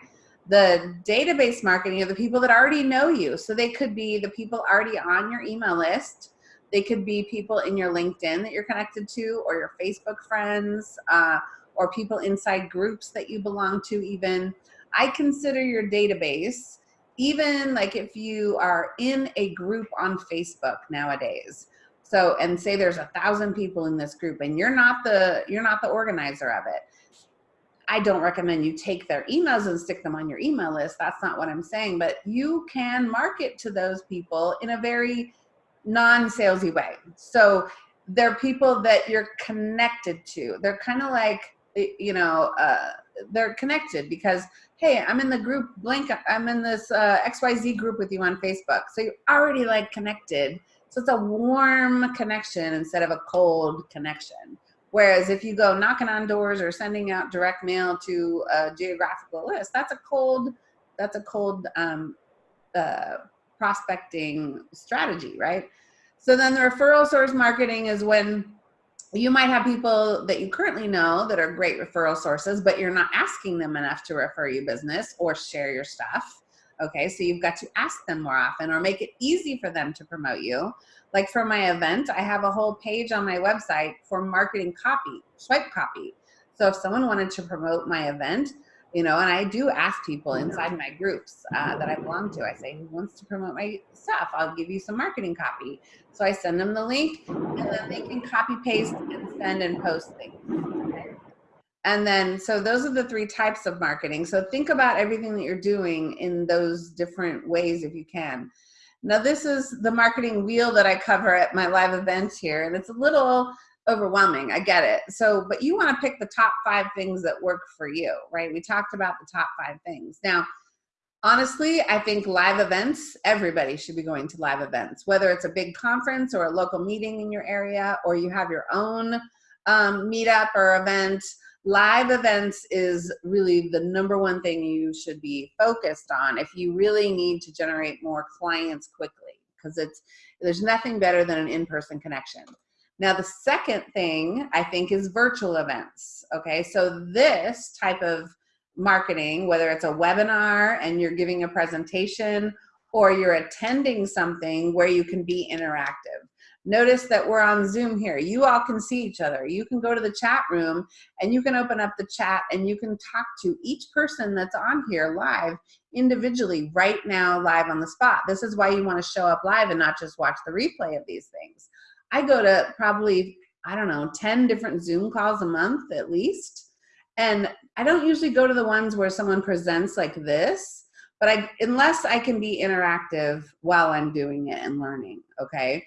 The database marketing are the people that already know you. So they could be the people already on your email list. They could be people in your LinkedIn that you're connected to or your Facebook friends uh, or people inside groups that you belong to even. I consider your database even like if you are in a group on Facebook nowadays, so and say there's a thousand people in this group and you're not the you're not the organizer of it. I don't recommend you take their emails and stick them on your email list. That's not what I'm saying, but you can market to those people in a very non-salesy way. So they're people that you're connected to. They're kind of like, you know, uh, they're connected because, hey, I'm in the group blank, I'm in this uh, XYZ group with you on Facebook. So you're already like connected. So it's a warm connection instead of a cold connection. Whereas if you go knocking on doors or sending out direct mail to a geographical list, that's a cold, that's a cold um, uh, prospecting strategy, right? So then the referral source marketing is when you might have people that you currently know that are great referral sources, but you're not asking them enough to refer you business or share your stuff. Okay, so you've got to ask them more often or make it easy for them to promote you. Like for my event, I have a whole page on my website for marketing copy, swipe copy. So if someone wanted to promote my event, you know, and I do ask people inside my groups uh, that I belong to, I say, who wants to promote my stuff? I'll give you some marketing copy. So I send them the link and then they can copy paste and send and post things. And then, so those are the three types of marketing. So think about everything that you're doing in those different ways if you can. Now this is the marketing wheel that I cover at my live events here. And it's a little overwhelming. I get it. So, but you want to pick the top five things that work for you, right? We talked about the top five things. Now, honestly, I think live events, everybody should be going to live events, whether it's a big conference or a local meeting in your area, or you have your own um, meetup or event. Live events is really the number one thing you should be focused on if you really need to generate more clients quickly, because it's there's nothing better than an in-person connection. Now, the second thing I think is virtual events. Okay, so this type of marketing, whether it's a webinar and you're giving a presentation or you're attending something where you can be interactive. Notice that we're on Zoom here. You all can see each other. You can go to the chat room and you can open up the chat and you can talk to each person that's on here live individually right now live on the spot. This is why you want to show up live and not just watch the replay of these things. I go to probably, I don't know, 10 different Zoom calls a month at least. And I don't usually go to the ones where someone presents like this, but I, unless I can be interactive while I'm doing it and learning, okay?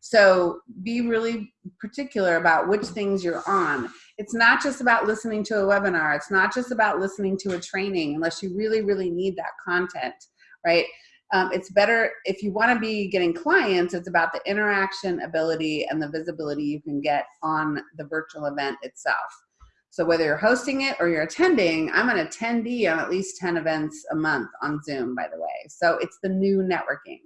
So be really particular about which things you're on. It's not just about listening to a webinar. It's not just about listening to a training unless you really, really need that content, right? Um, it's better if you want to be getting clients it's about the interaction ability and the visibility you can get on the virtual event itself. So whether you're hosting it or you're attending i'm an attendee on at least 10 events a month on zoom by the way. So it's the new networking.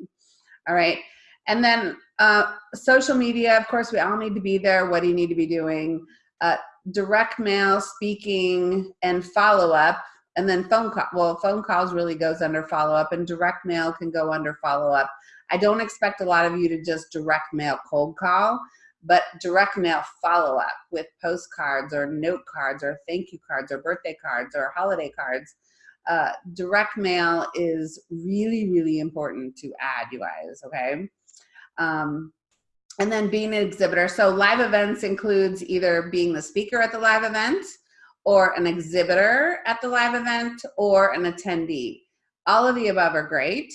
All right? And then uh, social media of course we all need to be there. What do you need to be doing? Uh, direct mail speaking and follow-up and then phone call well phone calls really goes under follow-up and direct mail can go under follow-up. I don't expect a lot of you to just direct mail cold call but direct mail follow-up with postcards or note cards or thank you cards or birthday cards or holiday cards. Uh, direct mail is really really important to add you guys okay? Um, and then being an exhibitor. So live events includes either being the speaker at the live event or an exhibitor at the live event or an attendee. All of the above are great.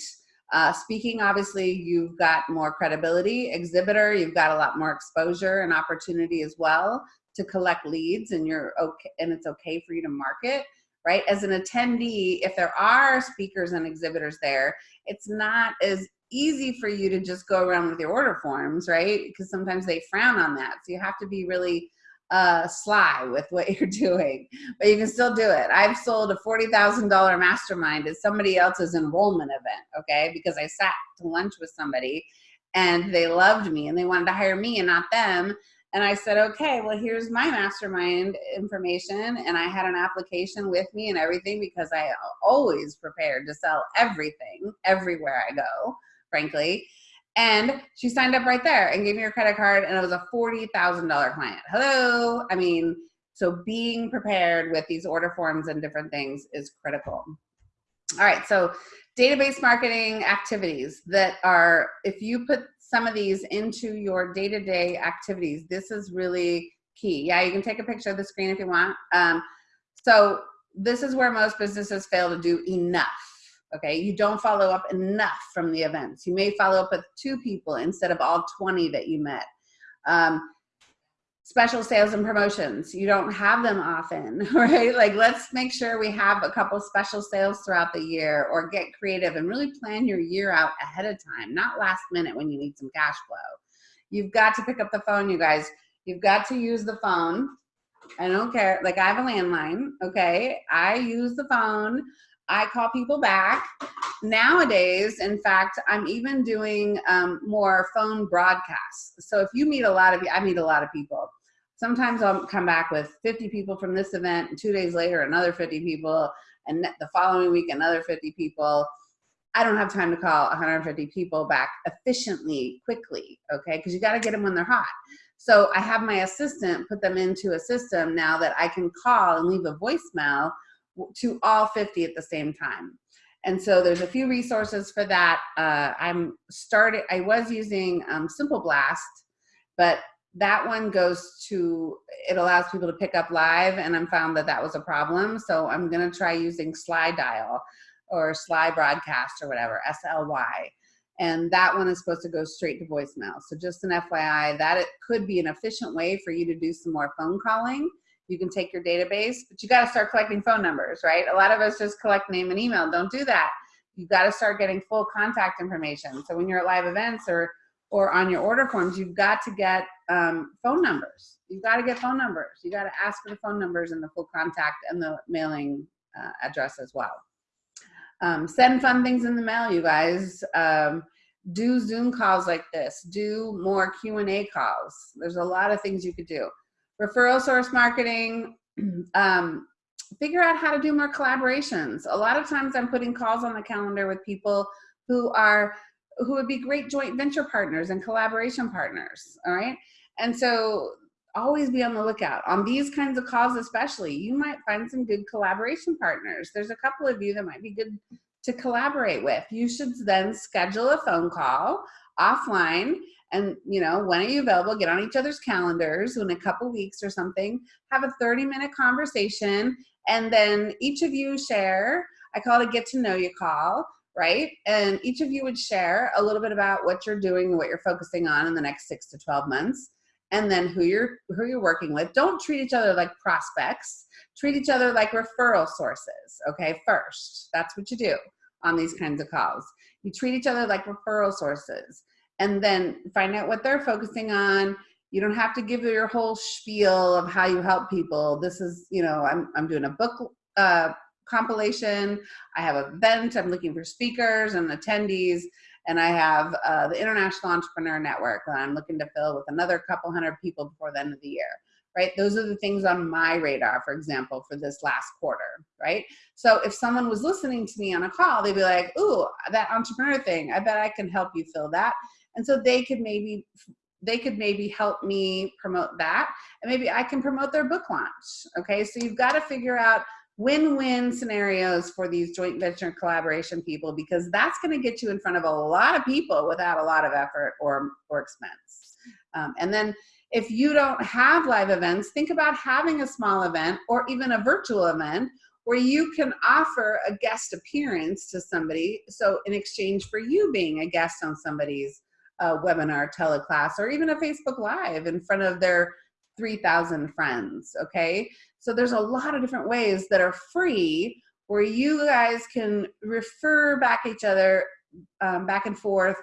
Uh, speaking, obviously, you've got more credibility. Exhibitor, you've got a lot more exposure and opportunity as well to collect leads, and you're okay, and it's okay for you to market, right? As an attendee, if there are speakers and exhibitors there, it's not as easy for you to just go around with your order forms, right? Because sometimes they frown on that. So you have to be really uh, sly with what you're doing, but you can still do it. I've sold a $40,000 mastermind at somebody else's enrollment event, okay? Because I sat to lunch with somebody and they loved me and they wanted to hire me and not them. And I said, okay, well, here's my mastermind information. And I had an application with me and everything because I always prepared to sell everything everywhere I go, frankly. And she signed up right there and gave me her credit card, and it was a $40,000 client. Hello. I mean, so being prepared with these order forms and different things is critical. All right, so database marketing activities that are, if you put some of these into your day-to-day activities, this is really key. Yeah, you can take a picture of the screen if you want. Um, so this is where most businesses fail to do enough. Okay, you don't follow up enough from the events. You may follow up with two people instead of all 20 that you met. Um, special sales and promotions, you don't have them often, right? Like let's make sure we have a couple special sales throughout the year or get creative and really plan your year out ahead of time, not last minute when you need some cash flow. You've got to pick up the phone, you guys. You've got to use the phone. I don't care. Like I have a landline, okay? I use the phone. I call people back. Nowadays, in fact, I'm even doing um, more phone broadcasts. So if you meet a lot of, I meet a lot of people. Sometimes I'll come back with 50 people from this event, and two days later, another 50 people, and the following week, another 50 people. I don't have time to call 150 people back efficiently, quickly, okay? Because you got to get them when they're hot. So I have my assistant put them into a system now that I can call and leave a voicemail to all 50 at the same time. And so there's a few resources for that. Uh, I'm started, I was using um, Simple Blast, but that one goes to, it allows people to pick up live and I'm found that that was a problem. So I'm gonna try using Sly Dial or Sly Broadcast or whatever, S-L-Y. And that one is supposed to go straight to voicemail. So just an FYI, that it could be an efficient way for you to do some more phone calling you can take your database, but you got to start collecting phone numbers, right? A lot of us just collect name and email. Don't do that. You got to start getting full contact information. So when you're at live events or or on your order forms, you've got to get um, phone numbers. You've got to get phone numbers. You got to ask for the phone numbers and the full contact and the mailing uh, address as well. Um, send fun things in the mail, you guys. Um, do Zoom calls like this. Do more Q&A calls. There's a lot of things you could do referral source marketing, um, figure out how to do more collaborations. A lot of times I'm putting calls on the calendar with people who are who would be great joint venture partners and collaboration partners, all right? And so always be on the lookout. On these kinds of calls especially, you might find some good collaboration partners. There's a couple of you that might be good to collaborate with. You should then schedule a phone call offline and you know when are you available? Get on each other's calendars in a couple weeks or something. Have a 30 minute conversation and then each of you share i call it a get to know you call right? And each of you would share a little bit about what you're doing what you're focusing on in the next six to 12 months and then who you're who you're working with. Don't treat each other like prospects. Treat each other like referral sources okay first. That's what you do on these kinds of calls. You treat each other like referral sources and then find out what they're focusing on. You don't have to give your whole spiel of how you help people. This is, you know, I'm, I'm doing a book uh, compilation. I have an event. I'm looking for speakers and attendees. And I have uh, the International Entrepreneur Network that I'm looking to fill with another couple hundred people before the end of the year right? Those are the things on my radar, for example, for this last quarter, right? So if someone was listening to me on a call, they'd be like, ooh, that entrepreneur thing, I bet I can help you fill that and so they could maybe they could maybe help me promote that. And maybe i can promote their book launch okay? So you've got to figure out win-win scenarios for these joint venture collaboration people because that's going to get you in front of a lot of people without a lot of effort or or expense. Um, and then if you don't have live events think about having a small event or even a virtual event where you can offer a guest appearance to somebody. So in exchange for you being a guest on somebody's a webinar, teleclass, or even a Facebook Live in front of their 3,000 friends, okay? So there's a lot of different ways that are free where you guys can refer back each other um, back and forth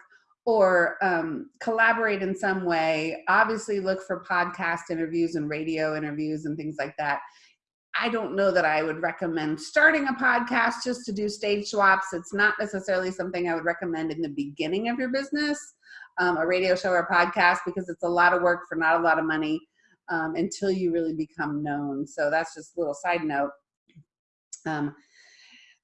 or um, collaborate in some way. Obviously look for podcast interviews and radio interviews and things like that. I don't know that I would recommend starting a podcast just to do stage swaps. It's not necessarily something I would recommend in the beginning of your business um, a radio show or a podcast because it's a lot of work for not a lot of money um, until you really become known. So that's just a little side note. Um,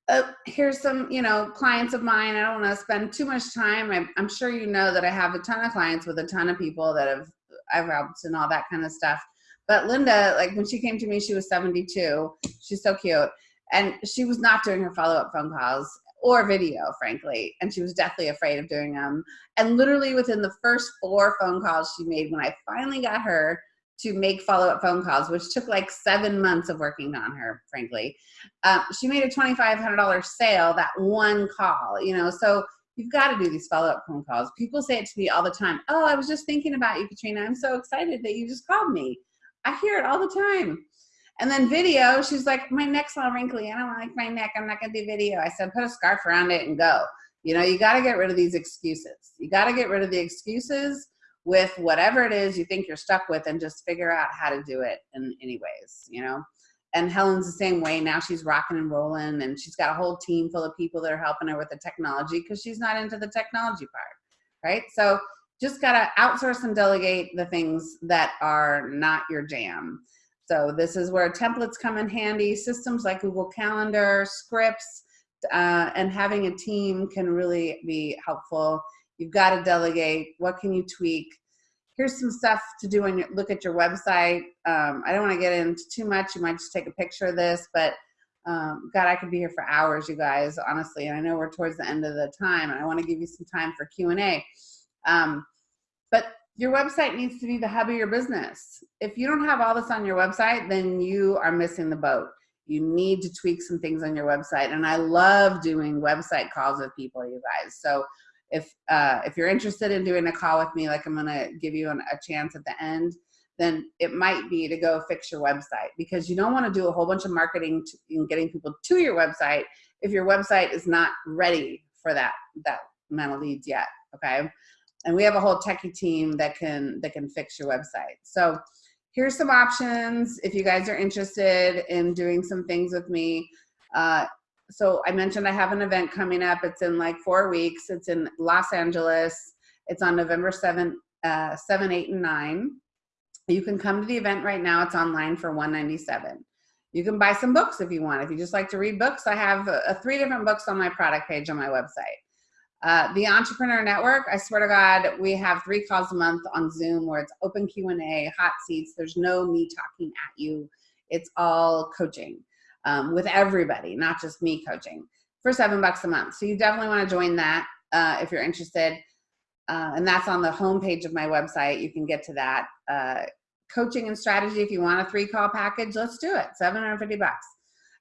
uh, here's some, you know, clients of mine. I don't want to spend too much time. I'm, I'm, sure you know that I have a ton of clients with a ton of people that have I've helped and all that kind of stuff. But Linda, like when she came to me, she was 72. She's so cute. And she was not doing her follow up phone calls or video, frankly. And she was deathly afraid of doing them. And literally within the first four phone calls she made, when I finally got her to make follow up phone calls, which took like seven months of working on her, frankly, uh, she made a $2,500 sale that one call, you know. So you've got to do these follow up phone calls. People say it to me all the time Oh, I was just thinking about you, Katrina. I'm so excited that you just called me. I hear it all the time. And then video, she's like, my neck's all wrinkly. I don't like my neck. I'm not going to do video. I said, put a scarf around it and go. You know, you got to get rid of these excuses. You got to get rid of the excuses with whatever it is you think you're stuck with and just figure out how to do it in any ways, you know. And Helen's the same way. Now she's rocking and rolling and she's got a whole team full of people that are helping her with the technology because she's not into the technology part, right? So just got to outsource and delegate the things that are not your jam. So this is where templates come in handy. Systems like Google Calendar, scripts, uh, and having a team can really be helpful. You've got to delegate. What can you tweak? Here's some stuff to do when you look at your website. Um, I don't want to get into too much. You might just take a picture of this, but um, God, I could be here for hours, you guys, honestly. And I know we're towards the end of the time, and I want to give you some time for Q and A. Um, but your website needs to be the hub of your business. If you don't have all this on your website, then you are missing the boat. You need to tweak some things on your website. And I love doing website calls with people, you guys. So if uh, if you're interested in doing a call with me, like I'm gonna give you an, a chance at the end, then it might be to go fix your website because you don't want to do a whole bunch of marketing to, and getting people to your website if your website is not ready for that that amount of leads yet. Okay and we have a whole techie team that can that can fix your website. So here's some options if you guys are interested in doing some things with me. Uh, so i mentioned i have an event coming up. It's in like four weeks. It's in los angeles. It's on november 7 uh, 7 8 and 9 you can come to the event right now. It's online for 197 you can buy some books if you want. If you just like to read books i have uh, three different books on my product page on my website uh, the Entrepreneur Network, I swear to God, we have three calls a month on Zoom where it's open Q&A, hot seats. There's no me talking at you. It's all coaching um, with everybody, not just me coaching for seven bucks a month. So you definitely want to join that uh, if you're interested. Uh, and that's on the homepage of my website. You can get to that. Uh, coaching and strategy, if you want a three call package, let's do it. 750 bucks.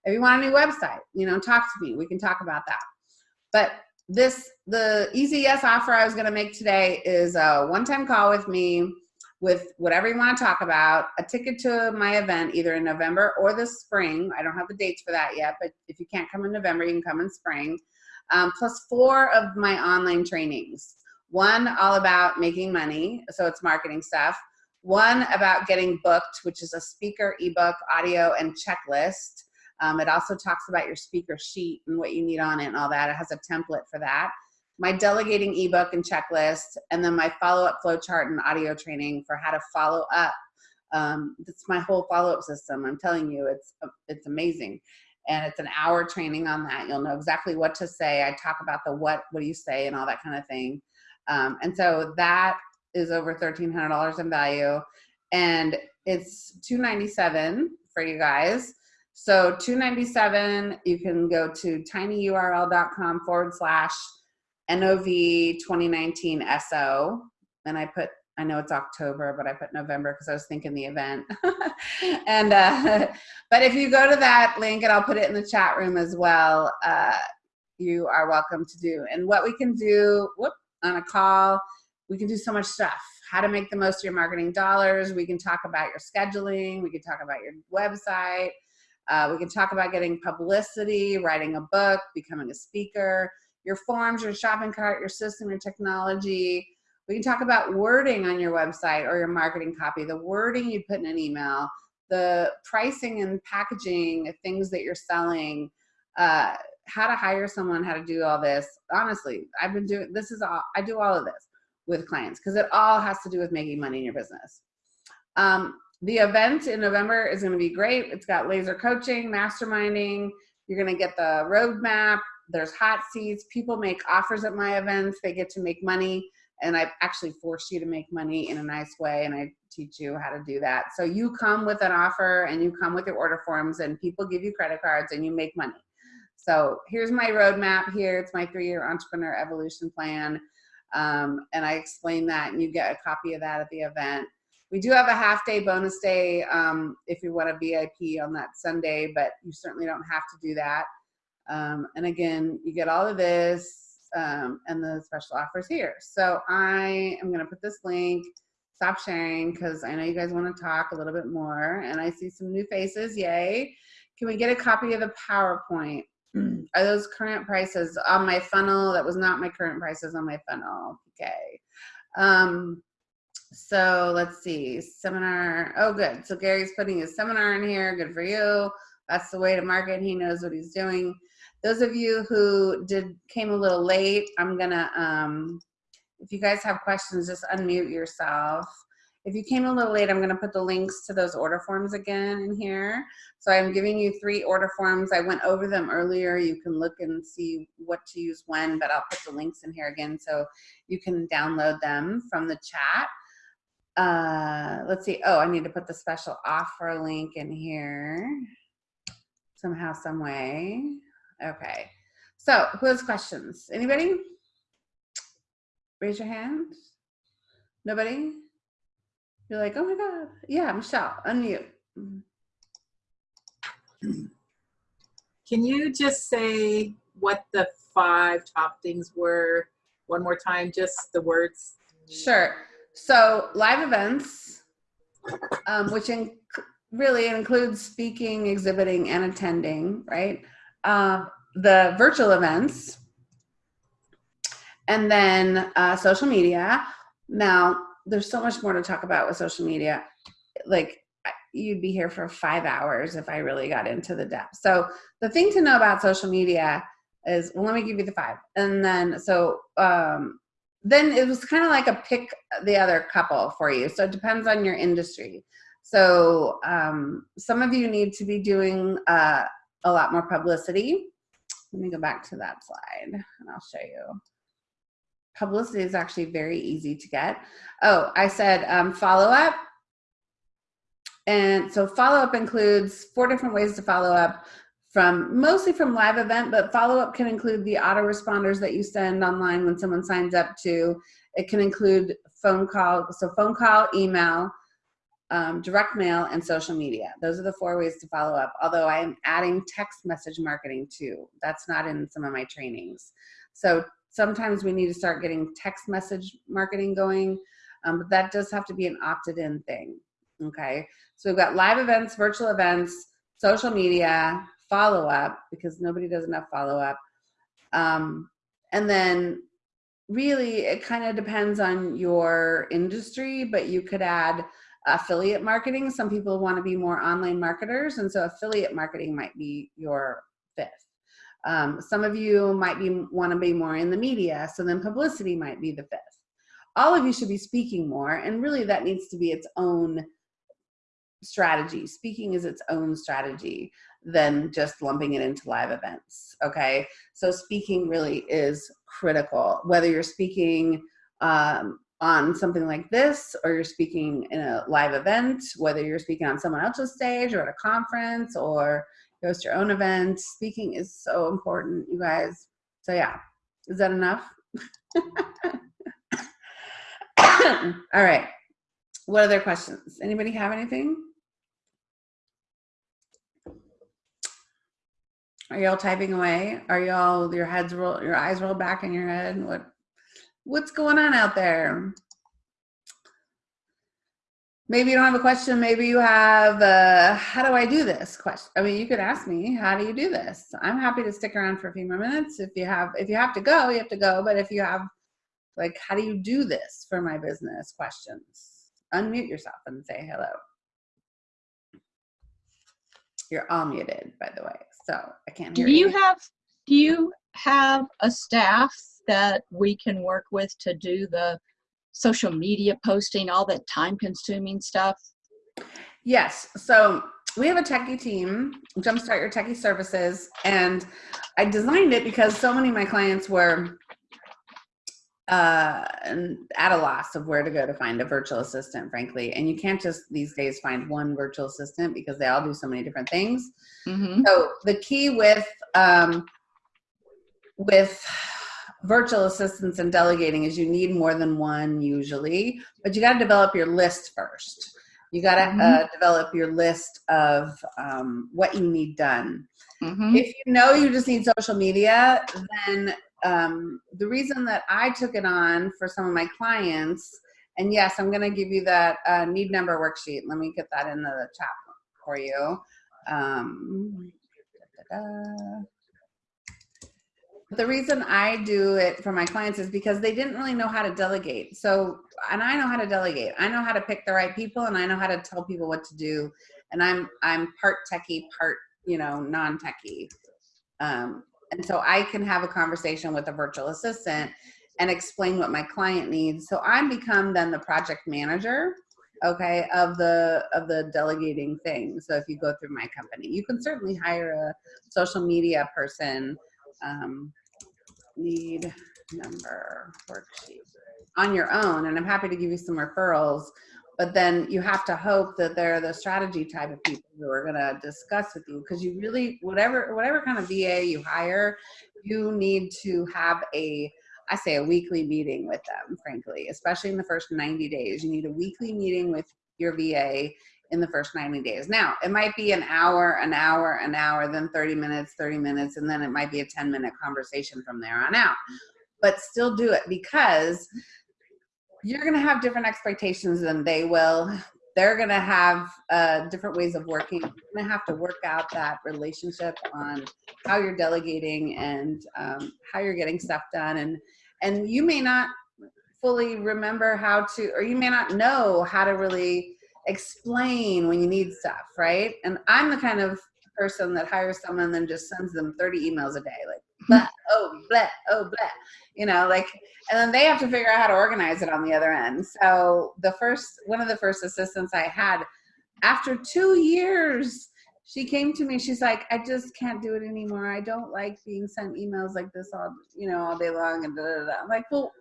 If you want a new website, you know, talk to me. We can talk about that. But this the easy yes offer I was going to make today is a one-time call with me with whatever you want to talk about, a ticket to my event either in November or the spring. I don't have the dates for that yet, but if you can't come in November, you can come in spring. Um, plus four of my online trainings. One all about making money, so it's marketing stuff. One about getting booked, which is a speaker, ebook, audio, and checklist. Um, it also talks about your speaker sheet and what you need on it and all that. It has a template for that. My delegating ebook and checklist, and then my follow-up flowchart and audio training for how to follow up. Um, it's my whole follow-up system. I'm telling you, it's it's amazing, and it's an hour training on that. You'll know exactly what to say. I talk about the what, what do you say, and all that kind of thing. Um, and so that is over thirteen hundred dollars in value, and it's 297 for you guys. So 297, you can go to tinyurl.com forward slash NOV 2019 SO. And I put, I know it's October, but I put November because I was thinking the event. and, uh, but if you go to that link, and I'll put it in the chat room as well, uh, you are welcome to do. And what we can do, whoop, on a call, we can do so much stuff. How to make the most of your marketing dollars. We can talk about your scheduling. We can talk about your website uh, we can talk about getting publicity, writing a book, becoming a speaker, your forms, your shopping cart, your system, your technology. We can talk about wording on your website or your marketing copy, the wording you put in an email, the pricing and packaging, things that you're selling, uh, how to hire someone, how to do all this. Honestly, I've been doing this is all I do all of this with clients because it all has to do with making money in your business. Um, the event in November is going to be great. It's got laser coaching, masterminding. You're going to get the roadmap. There's hot seats. People make offers at my events. They get to make money and I actually force you to make money in a nice way, and I teach you how to do that. So you come with an offer, and you come with your order forms, and people give you credit cards, and you make money. So here's my roadmap here. It's my three-year entrepreneur evolution plan. Um, and I explain that, and you get a copy of that at the event. We do have a half day bonus day um, if you want a VIP on that Sunday, but you certainly don't have to do that. Um, and again, you get all of this um, and the special offers here. So I am going to put this link, stop sharing because I know you guys want to talk a little bit more. And I see some new faces. Yay. Can we get a copy of the PowerPoint? Are those current prices on my funnel? That was not my current prices on my funnel. Okay. Um, so let's see, seminar. Oh, good. So Gary's putting his seminar in here. Good for you. That's the way to market. He knows what he's doing. Those of you who did came a little late, I'm gonna. Um, if you guys have questions, just unmute yourself. If you came a little late, I'm gonna put the links to those order forms again in here. So I'm giving you three order forms. I went over them earlier. You can look and see what to use when, but I'll put the links in here again so you can download them from the chat uh let's see. Oh i need to put the special offer link in here somehow some way. Okay. So who has questions? Anybody? Raise your hand. Nobody? You're like oh my god. Yeah michelle unmute. Can you just say what the five top things were one more time? Just the words. Sure. So live events, um, which in, really includes speaking, exhibiting, and attending, right? Uh, the virtual events, and then uh, social media. Now, there's so much more to talk about with social media. Like, you'd be here for five hours if I really got into the depth. So, the thing to know about social media is, well, let me give you the five. And then, so, um, then it was kind of like a pick the other couple for you. So it depends on your industry. So um, some of you need to be doing uh, a lot more publicity. Let me go back to that slide and I'll show you. Publicity is actually very easy to get. Oh, I said um, follow up. And so follow up includes four different ways to follow up from mostly from live event, but follow up can include the autoresponders that you send online when someone signs up to. It can include phone call, so phone call, email, um, direct mail, and social media. Those are the four ways to follow up. Although I am adding text message marketing too. That's not in some of my trainings. So sometimes we need to start getting text message marketing going, um, but that does have to be an opted in thing. Okay, so we've got live events, virtual events, social media, follow up because nobody does enough follow up. Um, and then really it kind of depends on your industry, but you could add affiliate marketing. Some people want to be more online marketers, and so affiliate marketing might be your fifth. Um, some of you might be want to be more in the media, so then publicity might be the fifth. All of you should be speaking more, and really that needs to be its own strategy. Speaking is its own strategy than just lumping it into live events. Okay, so speaking really is critical. Whether you're speaking um, on something like this, or you're speaking in a live event, whether you're speaking on someone else's stage or at a conference, or host your own event, speaking is so important, you guys. So yeah, is that enough? All right. What other questions? Anybody have anything? Are y'all typing away? Are y'all your heads roll your eyes roll back in your head? What what's going on out there? Maybe you don't have a question. Maybe you have uh, how do I do this question? I mean, you could ask me, how do you do this? I'm happy to stick around for a few more minutes. If you have if you have to go, you have to go. But if you have like how do you do this for my business questions, unmute yourself and say hello. You're all muted, by the way so I can't Do hear you have, do you have a staff that we can work with to do the social media posting, all that time consuming stuff? Yes. So we have a techie team, Jumpstart Your Techie Services, and I designed it because so many of my clients were uh, and at a loss of where to go to find a virtual assistant, frankly. And you can't just these days find one virtual assistant because they all do so many different things. hmm So the key with um, with virtual assistants and delegating is you need more than one usually, but you got to develop your list first. You got to uh, Mhm. develop your list of um, what you need done. hmm If you know you just need social media, then um, the reason that I took it on for some of my clients, and yes, I'm going to give you that uh, need number worksheet. Let me get that in the chat for you. Um, da-da-da. the reason I do it for my clients is because they didn't really know how to delegate. So, and I know how to delegate. I know how to pick the right people, and I know how to tell people what to do. And I'm I'm part techie, part you know non-techie. Um, and so I can have a conversation with a virtual assistant and explain what my client needs. So I become then the project manager, okay, of the of the delegating thing. So if you go through my company, you can certainly hire a social media person. Um, need number worksheet on your own, and I'm happy to give you some referrals. But then you have to hope that they're the strategy type of people who are going to discuss with you because you really whatever whatever kind of VA you hire, you need to have a I say a weekly meeting with them, frankly, especially in the first 90 days. You need a weekly meeting with your VA in the first 90 days. Now, it might be an hour, an hour, an hour, then 30 minutes, 30 minutes, and then it might be a 10 minute conversation from there on out. But still do it because you're going to have different expectations than they will. They're going to have uh, different ways of working. You're going to have to work out that relationship on how you're delegating and um, how you're getting stuff done. And and you may not fully remember how to, or you may not know how to really explain when you need stuff, right? And I'm the kind of person that hires someone and then just sends them 30 emails a day, like blah, oh, blah, oh, blah, you know, like, and then they have to figure out how to organize it on the other end. So the first, one of the first assistants I had, after two years, she came to me. She's like, I just can't do it anymore. I don't like being sent emails like this all, you know, all day long. And. I'm like, well,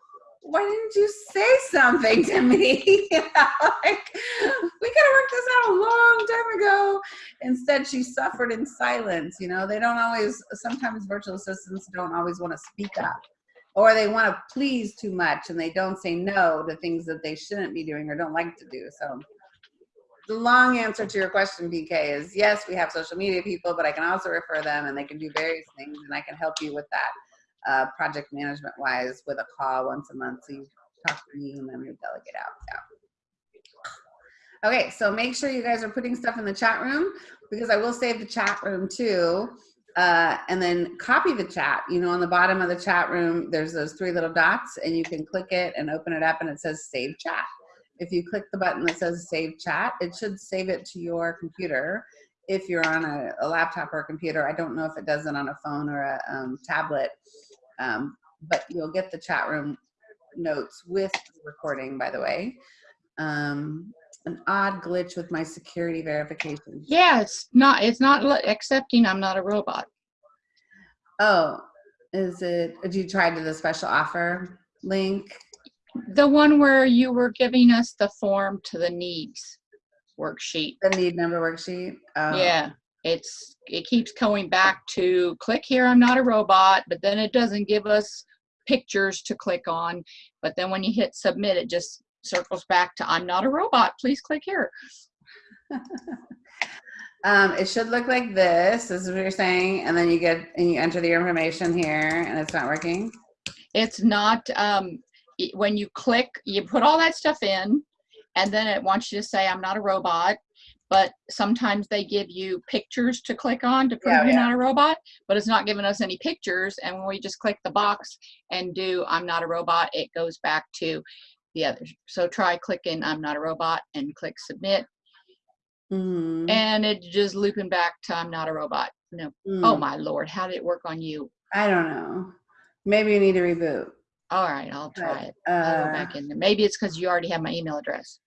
why didn't you say something to me? like, we could have worked this out a long time ago. Instead, she suffered in silence. You know, they don't always, sometimes virtual assistants don't always want to speak up or they want to please too much and they don't say no to things that they shouldn't be doing or don't like to do. So the long answer to your question, BK, is yes, we have social media people, but I can also refer them and they can do various things and I can help you with that uh, project management wise with a call once a month. So you talk to me and then we delegate out. Yeah. Okay, so make sure you guys are putting stuff in the chat room because I will save the chat room too. Uh, and then copy the chat. You know, on the bottom of the chat room, there's those three little dots and you can click it and open it up and it says save chat. If you click the button that says save chat, it should save it to your computer. If you're on a, a laptop or a computer, I don't know if it does it on a phone or a um, tablet, um, but you'll get the chat room notes with the recording, by the way. Um, an odd glitch with my security verification. Yeah, it's not, it's not accepting I'm not a robot. Oh, is it, did you try to the special offer link? The one where you were giving us the form to the needs worksheet. The need number worksheet? Oh. Yeah, it's, it keeps going back to click here, I'm not a robot, but then it doesn't give us pictures to click on. But then when you hit submit, it just circles back to I'm not a robot, please click here. Um, it should look like this, this is what you're saying, and then you get, and you enter the information here, and it's not working? It's not, um, when you click, you put all that stuff in, and then it wants you to say, I'm not a robot. But sometimes they give you pictures to click on to prove Yeah, you're yeah. not a robot, but it's not giving us any pictures. And when we just click the box and do I'm not a robot, it goes back to the others. So try clicking I'm not a robot and click submit, Mhm. and it just looping back to I'm not a robot. No, Mm. oh my lord, how did it work on you? I don't know. Maybe you need to reboot. All right, I'll try But, it. I'll go uh, back in there. Maybe it's because you already have my email address.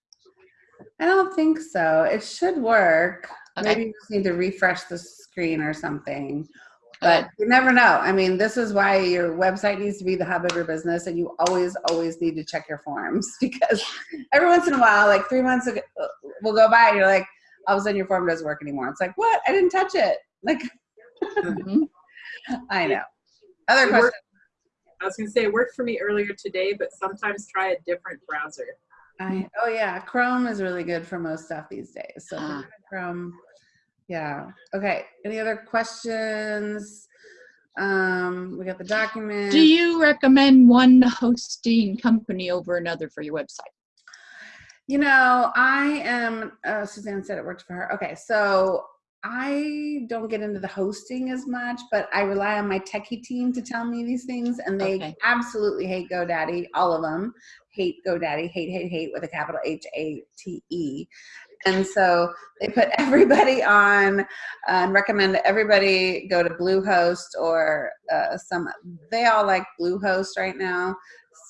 I don't think so. It should work. Okay. Maybe you just need to refresh the screen or something. But you never know. I mean, this is why your website needs to be the hub of your business, and you always, always need to check your forms because every once in a while, like three months ago, uh, will go by, and you're like, all of a sudden your form doesn't work anymore. It's like, what? I didn't touch it. Like, Mhm. I know. Other It questions? worked- I was gonna say it worked for me earlier today, but sometimes try a different browser. I, oh yeah, Chrome is really good for most stuff these days. So Ah. Chrome, yeah. Okay. Any other questions? Um, we got the document. Do you recommend one hosting company over another for your website? You know, I am. Uh, Suzanne said it worked for her. Okay, so I don't get into the hosting as much, but I rely on my techie team to tell me these things, and they Okay. absolutely hate GoDaddy. All of them hate GoDaddy. Hate, hate, hate with a capital H A T E. And so they put everybody on uh, and recommend everybody go to Bluehost or uh, some. They all like Bluehost right now.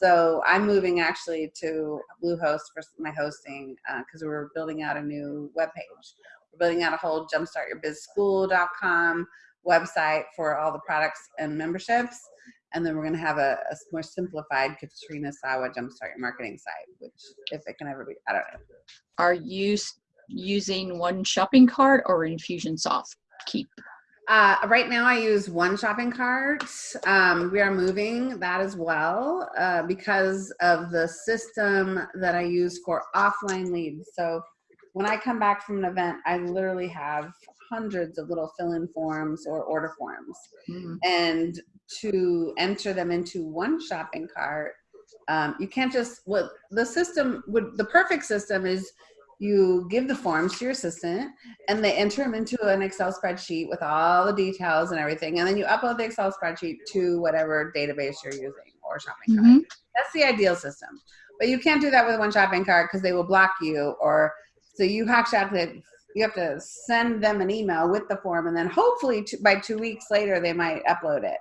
So I'm moving actually to Bluehost for my hosting because we're building out a new webpage. We're building out a whole jumpstartyourbizschool.com website for all the products and memberships. And then we're going to have a, a more simplified Katrina Sawa Jumpstart Your Marketing site, which if it can ever be, I don't know. Are you using one shopping cart or Infusionsoft? Keap. Uh, right now, I use one shopping cart. Um, we are moving that as well uh, because of the system that I use for offline leads. So when I come back from an event, I literally have hundreds of little fill-in forms or order forms, Mhm. and to enter them into one shopping cart, um, you can't just. What the system would the perfect system is you give the forms to your assistant and they enter them into an Excel spreadsheet with all the details and everything. And then you upload the Excel spreadsheet to whatever database you're using or shopping cart. Mhm. That's the ideal system. But you can't do that with one shopping cart because they will block you or so you actually have to you have to send them an email with the form and then hopefully by two weeks later they might upload it.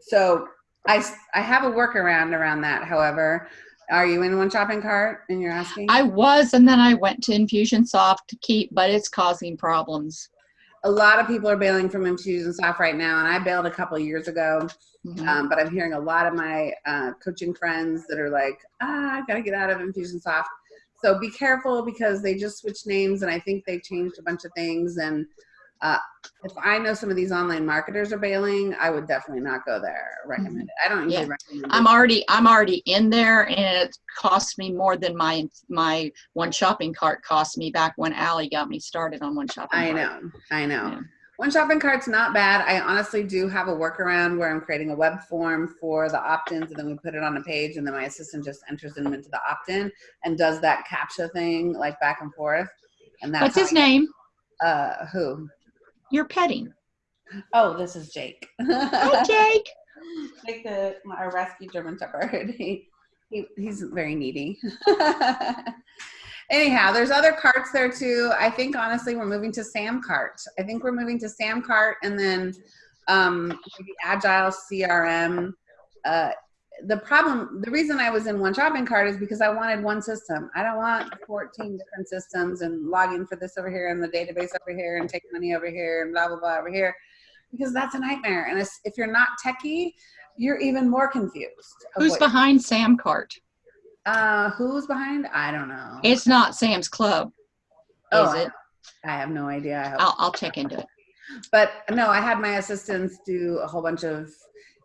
So i i have a workaround around that. However, are you in one shopping cart and you're asking? I was, and then I went to Infusionsoft to Keap, but it's causing problems. a lot of people are bailing from Infusionsoft right now, and I bailed a couple years ago. Mhm. Um, but I'm hearing a lot of my uh, coaching friends that are like, ah, I gotta get out of Infusionsoft. So be careful because they just switched names, and I think they changed a bunch of things. And uh, if I know some of these online marketers are bailing, I would definitely not go there. Recommend it. I don't usually Yeah. recommend. I'm already I'm already in there, and it cost me more than my my one shopping cart cost me back when Allie got me started on one shopping. I cart. know, I know. Yeah. One shopping cart's not bad. I honestly do have a workaround where I'm creating a web form for the opt-ins and then we put it on a page and then my assistant just enters them into the opt-in and does that captcha thing like back and forth. And that's What's his name? Uh, who? You're petting. Oh, this is Jake. Hi, Jake. Jake, the my our rescue German Shepherd. He, he he's very needy. Anyhow, there's other carts there too. I think honestly, we're moving to SamCart. I think we're moving to SamCart and then um, maybe Agile CRM. Uh, the problem, the reason I was in one shopping cart is because I wanted one system. I don't want 14 different systems and login for this over here and the database over here and take money over here and blah blah blah over here, because that's a nightmare. And if you're not techie, you're even more confused. Who's behind SamCart? Uh, who's behind? I don't know. It's not Sam's Club, Oh, is I- it? I have no idea. I hope I'll, I'll check into it. but no i had my assistants do a whole bunch of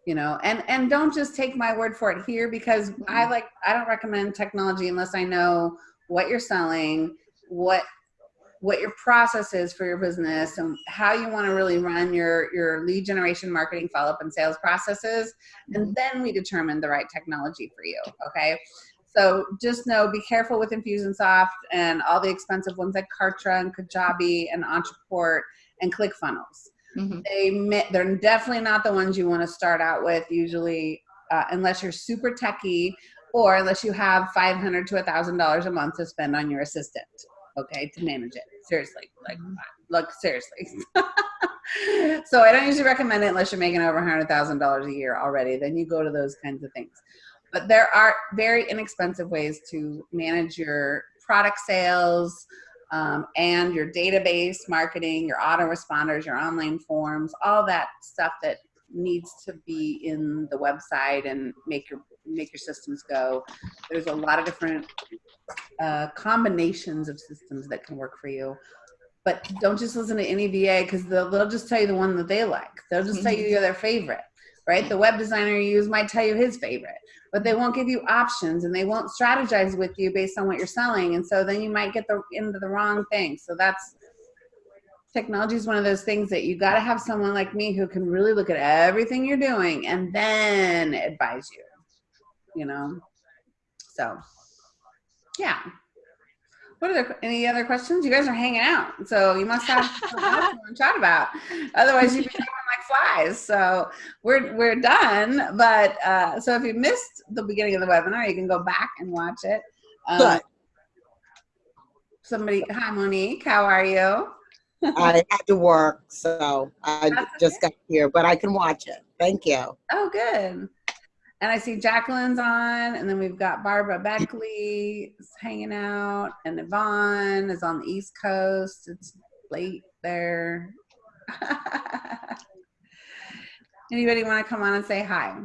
you know and and don't just take my word for it here because i like i don't recommend technology unless i know what you're selling what what your process is for your business and how you want to really run your your lead generation marketing follow-up and sales processes and then we determine the right technology for you okay so just know be careful with infusionsoft and all the expensive ones like kartra and kajabi and entreport and ClickFunnels. Mhm. They they're definitely not the ones you want to start out with usually, uh, unless you're super techy or unless you have five hundred to a thousand dollars a month to spend on your assistant. Okay, to manage it. Seriously, like, look seriously. so I don't usually recommend it unless you're making over a hundred thousand dollars a year already. Then you go to those kinds of things. But there are very inexpensive ways to manage your product sales um, and your database marketing, your autoresponders, your online forms, all that stuff that needs to be in the website and make your make your systems go. There's a lot of different uh, combinations of systems that can work for you. But don't just listen to any VA because they'll, they'll just tell you the one that they like. They'll just tell you you're their favorite, right? The web designer you use might tell you his favorite, but they won't give you options and they won't strategize with you based on what you're selling. And so then you might get the, into the wrong thing. So that's technology is one of those things that you got to have someone like me who can really look at everything you're doing and then advise you you know so yeah what are there any other questions you guys are hanging out so you must have something to chat about otherwise you'd be flies so we're we're done but uh so if you missed the beginning of the webinar you can go back and watch it um, Good. somebody hi monique how are you I had to work, so I That's just got here, but I can watch it. Thank you. Oh, good. And I see Jacqueline's on, and then we've got Barbara Beckley hanging out, and Yvonne is on the East Coast. It's late there. Anybody want to come on and say hi?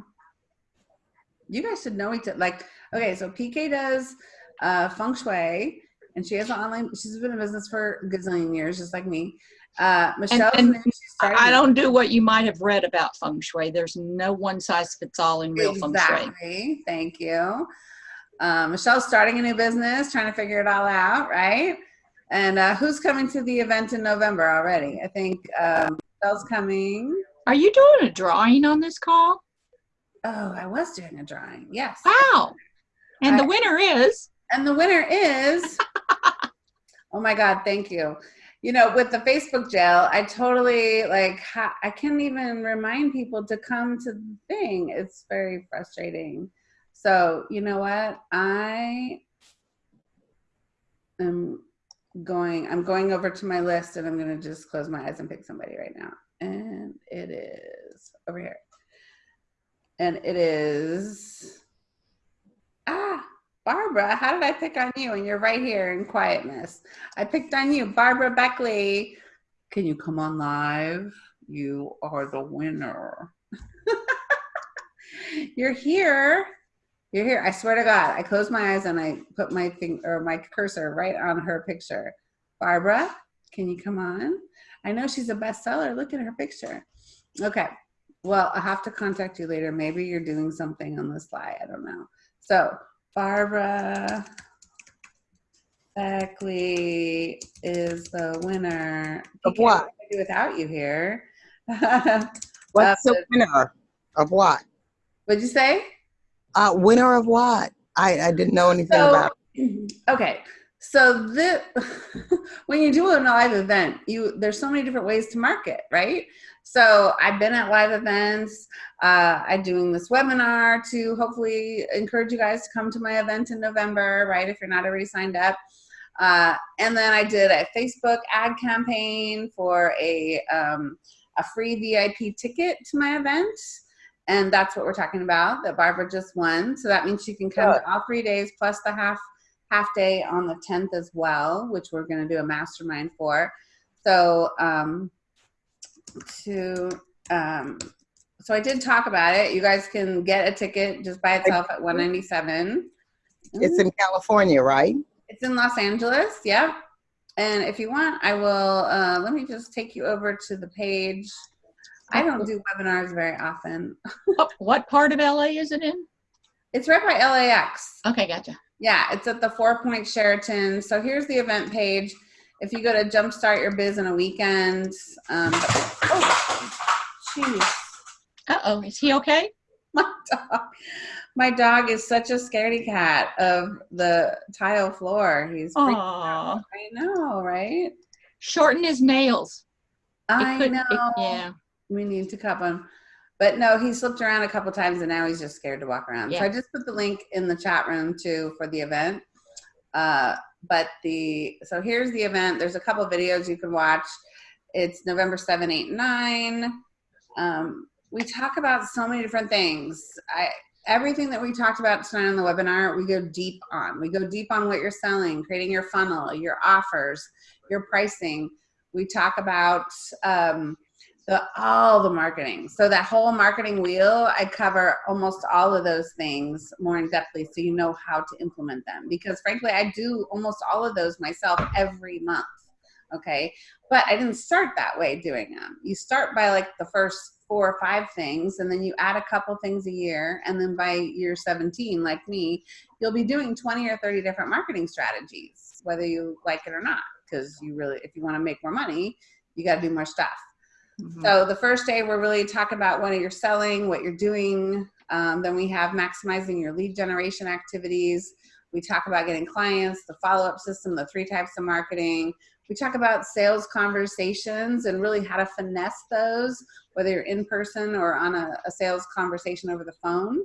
You guys should know each other. Like, okay, so PK does uh, feng shui, and she has an online. She's been in business for a gazillion years, just like me. Uh, Michelle, and started- I don't do what you might have read about feng shui. There's no one size fits all in real feng shui. Exactly. Thank you. Um, Michelle's starting a new business, trying to figure it all out, right? And uh, who's coming to the event in November already? I think um, Michelle's coming. Are you doing a drawing on this call? Oh, I was doing a drawing. Yes. Wow. And the winner is And the winner is. oh my God! Thank you. You know, with the Facebook jail, I totally like. Ha- I can't even remind people to come to the thing. It's very frustrating. So you know what? I am going. I'm going over to my list, and I'm going to just close my eyes and pick somebody right now. And it is over here. And it is. Ah, Barbara, how did I pick on you? And you're right here in quietness. I picked on you, Barbara Beckley. Can you come on live? You are the winner. you're here. You're here. I swear to God, I closed my eyes and I put my thing or my cursor right on her picture. Barbara, can you come on? I know she's a bestseller. Look at her picture. Okay. Well, I'll have to contact you later. Maybe you're doing something on the fly. I don't know. So Barbara Beckley is the winner. Of what? without you here? What's Uh, the winner of what? What'd you say? Uh, winner of what? I, I didn't know anything So, about. okay. So the when you do a live event, you there's so many different ways to market, right? So I've been at live events. Uh, I'm doing this webinar to hopefully encourage you guys to come to my event in November, right? If you're not already signed up. Uh, and then I did a Facebook ad campaign for a um, a free VIP ticket to my event. And that's what we're talking about that Barbara just won. So that means she can come to all three days plus the half half day on the 10th as well, which we're going to do a mastermind for. So um, to um, so I did talk about it. You guys can get a ticket just by itself at 197. It's in California, right? It's in Los Angeles. Yep. And if you want, I will. Uh, let me just take you over to the page. I don't do webinars very often. what, what part of LA is it in? It's right by LAX. Okay, gotcha. Yeah, it's at the Four Point Sheraton. So here's the event page. If you go to Jumpstart Your Biz in a weekend, um, oh, jeez, Uh oh, is he okay? my dog, my dog is such a scaredy cat of the tile floor. He's freaking out. I know, right? Shorten his nails. I could- know. it- yeah. we need to cup him. But no, he slipped around a couple times and now he's just scared to walk around. So I just put the link in the chat room too for the event. Uh, but the so here's the event. There's a couple videos you can watch. It's November 7, 8, 9. Um, we talk about so many different things. I everything that we talked about tonight on the webinar, we go deep on. We go deep on what you're selling, creating your funnel, your offers, your pricing. We talk about um, the all the marketing. So that whole marketing wheel, I cover almost all of those things more in depthly, so you know how to implement them. Because frankly, I do almost all of those myself every month. Okay, but I didn't start that way doing them. You start by like the first four or five things, and then you add a couple things a year, and then by year 17, like me, you'll be doing 20 or 30 different marketing strategies, whether you like it or not. Because you really, if you want to make more money, you got to do more stuff. Mhm. So the first day we're really talk about what you're selling, what you're doing. Um, then we have maximizing your lead generation activities. We talk about getting clients, the follow-up system, the three types of marketing. We talk about sales conversations and really how to finesse those, whether you're in person or on a, a sales conversation over the phone.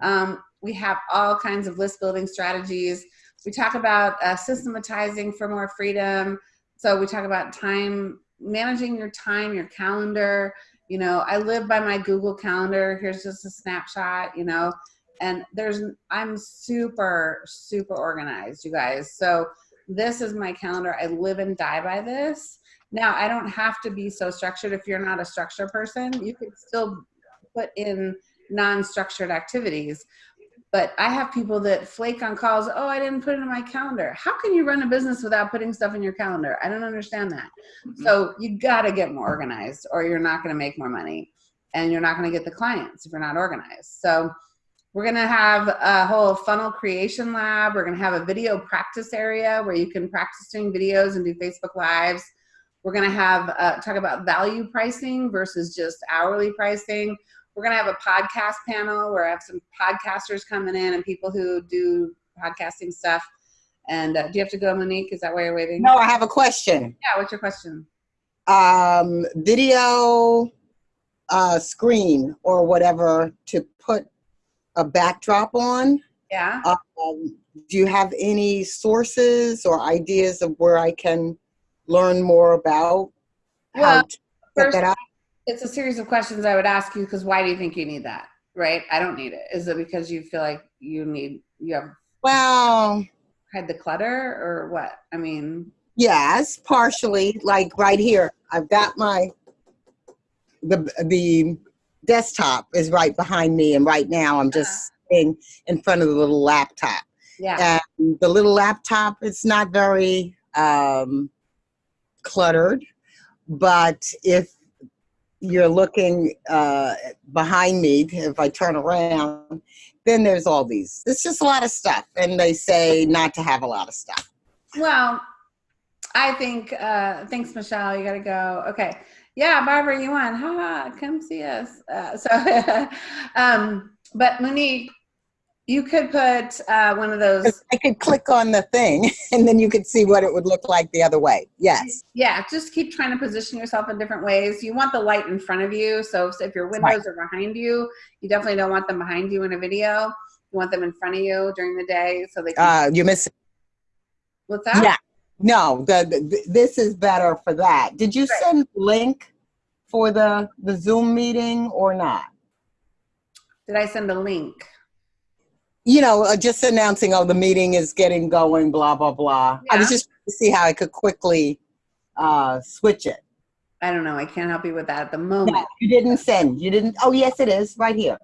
Um, we have all kinds of list building strategies. We talk about uh, systematizing for more freedom. So we talk about time, managing your time, your calendar. You know, I live by my Google Calendar. Here's just a snapshot, you know, and there's, I'm super, super organized, you guys. So this is my calendar. I live and die by this. Now, I don't have to be so structured. If you're not a structure person, you could still put in non-structured activities. But I have people that flake on calls. Oh, I didn't put it in my calendar. How can you run a business without putting stuff in your calendar? I don't understand that. Mhm. So you got to get more organized or you're not going to make more money and you're not going to get the clients if you're not organized. So we're going to have a whole funnel creation lab. We're going to have a video practice area where you can practice doing videos and do Facebook lives. We're going to have uh, talk about value pricing versus just hourly pricing. We're going to have a podcast panel where I have some podcasters coming in and people who do podcasting stuff. And uh, do you have to go, Monique? Is that why you're waiting? No, I have a question. Yeah. What's your question? Um, video uh, screen or whatever to put a backdrop on. Yeah. Um, do you have any sources or ideas of where I can learn more about how to first- that up? It's a series of questions I would ask you because why do you think you need that? Right? I don't need it. Is it because you feel like you need you have Well, had the clutter or what? I mean, yes, partially. Like right here, I've got my the the desktop is right behind me, and right now I'm just sitting in front of the little laptop. yeah. and the little laptop is not very um, cluttered but if you're looking uh, behind me if i turn around then there's all these it's just a lot of stuff and they say not to have a lot of stuff Well, I think uh thanks Michelle, you got to go. Okay. Yeah, Barbara, you won. Ha, come see us. Uh, so um but Monique, you could put uh one of those i could click on the thing and then you could see what it would look like the other way. Yes. Yeah just keep trying to position yourself in different ways. You want the light in front of you so if your windows are behind you you definitely don't want them behind you in a video. You want them in front of you during the day so they can uh, you miss missing what's that? Yeah. No the, the this is better for that. Did you Right. send link for the the zoom meeting or not? Did i send a link you know uh, just announcing oh the meeting is getting going blah blah blah i was just trying to see how i could quickly uh switch it i don't know i can't help you with that at the moment no, you didn't send you didn't oh yes it is right here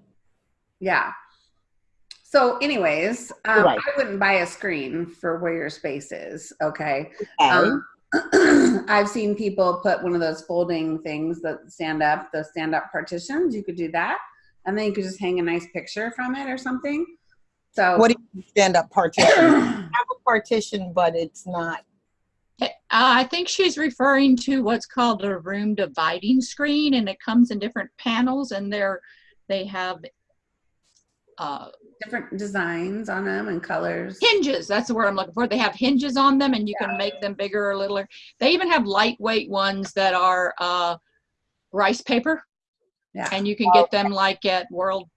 yeah so anyways um, Right. i wouldn't buy a screen for where your space is okay okay. Um, I've seen people put one of those folding things that stand up, the stand up partitions. You could do that. And then you could just hang a nice picture from it or something. So, what do you stand up partition I have a partition but it's not Uh, I think she's referring to what's called a room dividing screen, and it comes in different panels, and they're they have uh, different designs on them and colors. hinges. That's the word I'm looking for. They have hinges on them, and you can make them bigger or littler. They even have lightweight ones that are uh, rice paper, Yeah. and you can get them like at World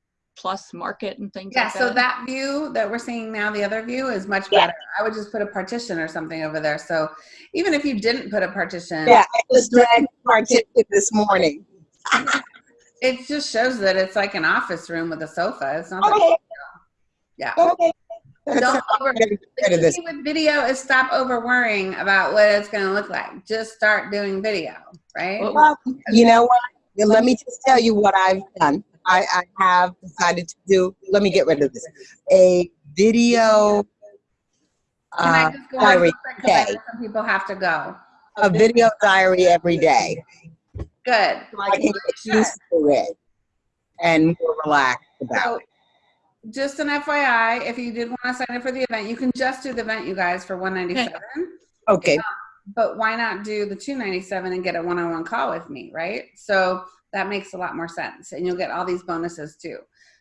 Plus Market and things Yeah, like so that. that view that we're seeing now, the other view is much Yeah. better. I would just put a partition or something over there. So even if you didn't put a partition, yeah i just dragged partition this morning It just shows that it's like an office room with a sofa. It's not. that- Okay, yeah. okay. Don't over. The rid key with video is stop over worrying about what it's going to look like. Just start doing video, right? Well, Well, you know what? Let me just tell you what I've done. I, I have decided to do, let me get rid of this, a video, uh, just diary, real quick 'cause I okay. some people have to go. a video diary every day. Good. So I can get used to it and more relaxed about So, it. just an FYI, if you did want to sign up for the event, you can just do the event, you guys, for 197. Okay, But why not do the 297 and get a one-on-one call with me, right? So that makes a lot more sense, and you'll get all these bonuses too.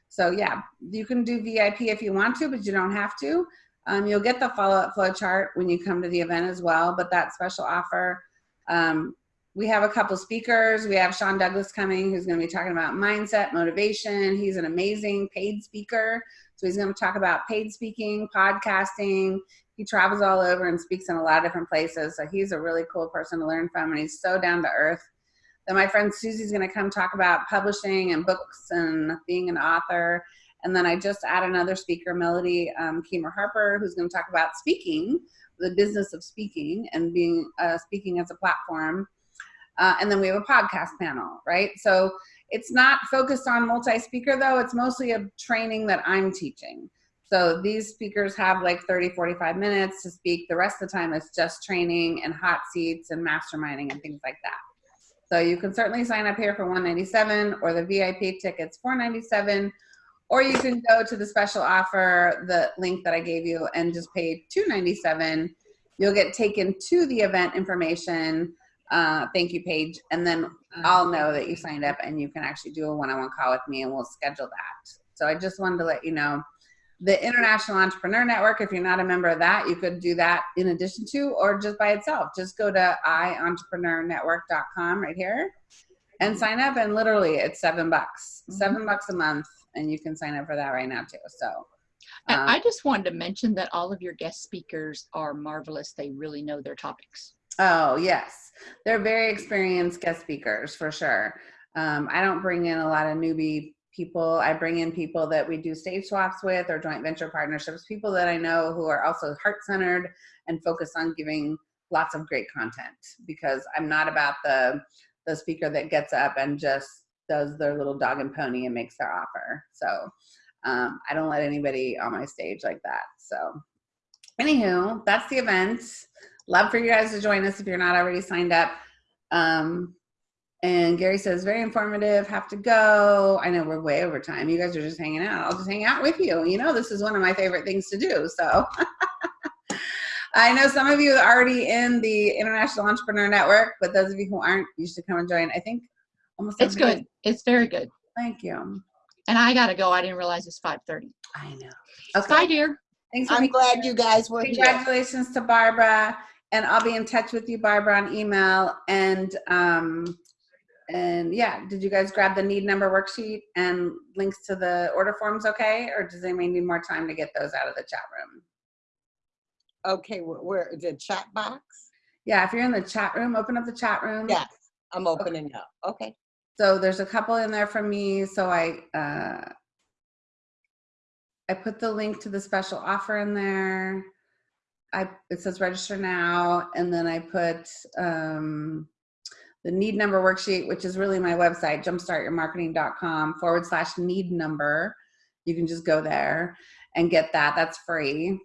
So yeah, you can do VIP if you want to, but you don't have to. Um, you'll get the follow-up flow chart when you come to the event as well. But that special offer, um, we have a couple speakers. We have Sean Douglas coming, who's going to be talking about mindset, motivation. He's an amazing paid speaker, so he's going to talk about paid speaking, podcasting, he travels all over and speaks in a lot of different places. So he's a really cool person to learn from, and he's so down to earth. Then my friend Susie's going to come talk about publishing and books and being an author. And then I just add another speaker, Melody um, Harper, who's going to talk about speaking, the business of speaking and being uh, speaking as a platform. Uh, and then we have a podcast panel, right? So it's not focused on multi-speaker though. It's mostly a training that I'm teaching. So these speakers have like 30, 45 minutes to speak. The rest of the time it's just training and hot seats and masterminding and things like that. So you can certainly sign up here for 197 or the VIP tickets 497 or you can go to the special offer, the link that I gave you and just pay 297. You'll get taken to the event information uh, thank you page and then I'll know that you signed up and you can actually do a one-on-one call with me and we'll schedule that. So I just wanted to let you know the International Entrepreneur Network, if you're not a member of that, you could do that in addition to or just by itself. Just go to ientrepreneurnetwork.com right here and sign up and literally it's seven bucks. Seven bucks a month and you can sign up for that right now too. So um, I just wanted to mention that all of your guest speakers are marvelous. They really know their topics. Oh, yes. They're very experienced guest speakers for sure. Um, I don't bring in a lot of newbie people. I bring in people that we do stage swaps with or joint venture partnerships, people that I know who are also heart centered and focused on giving lots of great content because I'm not about the the speaker that gets up and just does their little dog and pony and makes their offer. So um, I don't let anybody on my stage like that. So anywho, that's the event love for you guys to join us if you're not already signed up. Um, and Gary says, very informative, have to go. I know we're way over time. You guys are just hanging out. I'll just hang out with you. You know, this is one of my favorite things to do. So I know some of you are already in the International Entrepreneur Network, but those of you who aren't, you should come and join. I think almost It's everybody- good. It's very good. Thank you. And I gotta go. I didn't realize it's 5:30. I know. Okay. Bye, dear. Thanks for I'm being glad you guys were here. Congratulations to Barbara, and I'll be in touch with you, Barbara, on email. And um, and yeah, did you guys grab the need number worksheet and links to the order forms? Okay, or does anybody need more time to get those out of the chat room? Okay, where, the chat box? Yeah, if you're in the chat room, open up the chat room. Yes, I'm opening up. Okay. So there's a couple in there from me. So I uh, I put the link to the special offer in there. I it says register now, and then I put um, the need number worksheet, which is really my website, jumpstartyourmarketing.com forward slash need number. You can just go there and get that. That's free.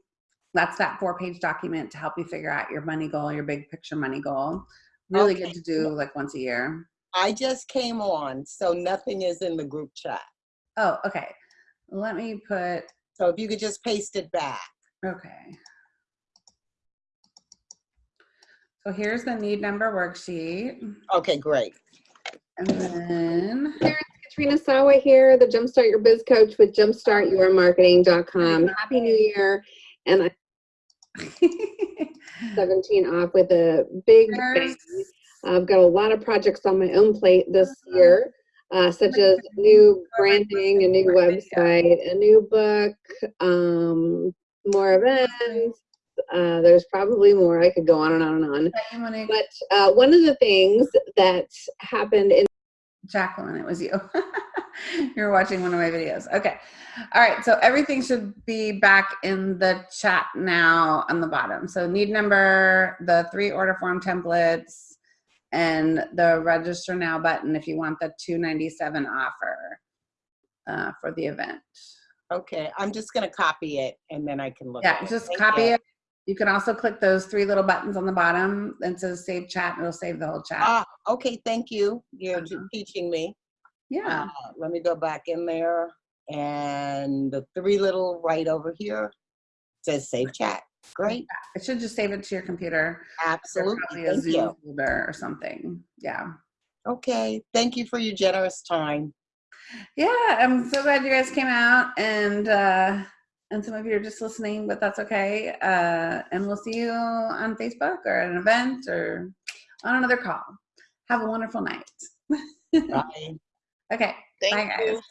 That's that four page document to help you figure out your money goal, your big picture money goal. Really Okay. good to do like once a year. I just came on, so nothing is in the group chat. Oh, okay. Let me put, So if you could just paste it back. okay. So here's the need number worksheet. Okay, great. And then, Katrina Sawa here, the Jumpstart Your Biz Coach with jumpstartyourmarketing.com. Happy New Year. And I'm 17 off with a big bang. I've got a lot of projects on my own plate this year, uh, such as new branding, a new website, a new book, um, more events. Uh, there's probably more. I could go on and on and on. you wanna- But uh, one of the things that happened in Jacqueline, it was you. You're watching one of my videos. Okay. All right. So everything should be back in the chat now on the bottom. So need number, the three order form templates, and the register now button if you want the 297 offer uh, for the event. Okay, I'm just gonna copy it and then I can look Yeah, at it. just Thank copy you. it. You can also click those three little buttons on the bottom and says save chat. and It'll save the whole chat. Ah, okay, thank you. You're Uh-huh. teaching me. yeah. Uh, let me go back in there and the three little right over here says save chat. Great, It should just save it to your computer. Absolutely. a Zoom you. folder or something. Yeah. Okay, thank you for your generous time. Yeah, I'm so glad you guys came out and uh and some of you are just listening, but that's okay. Uh and we'll see you on Facebook or at an event or on another call. Have a wonderful night. Bye. Okay. Thank Bye, guys. you.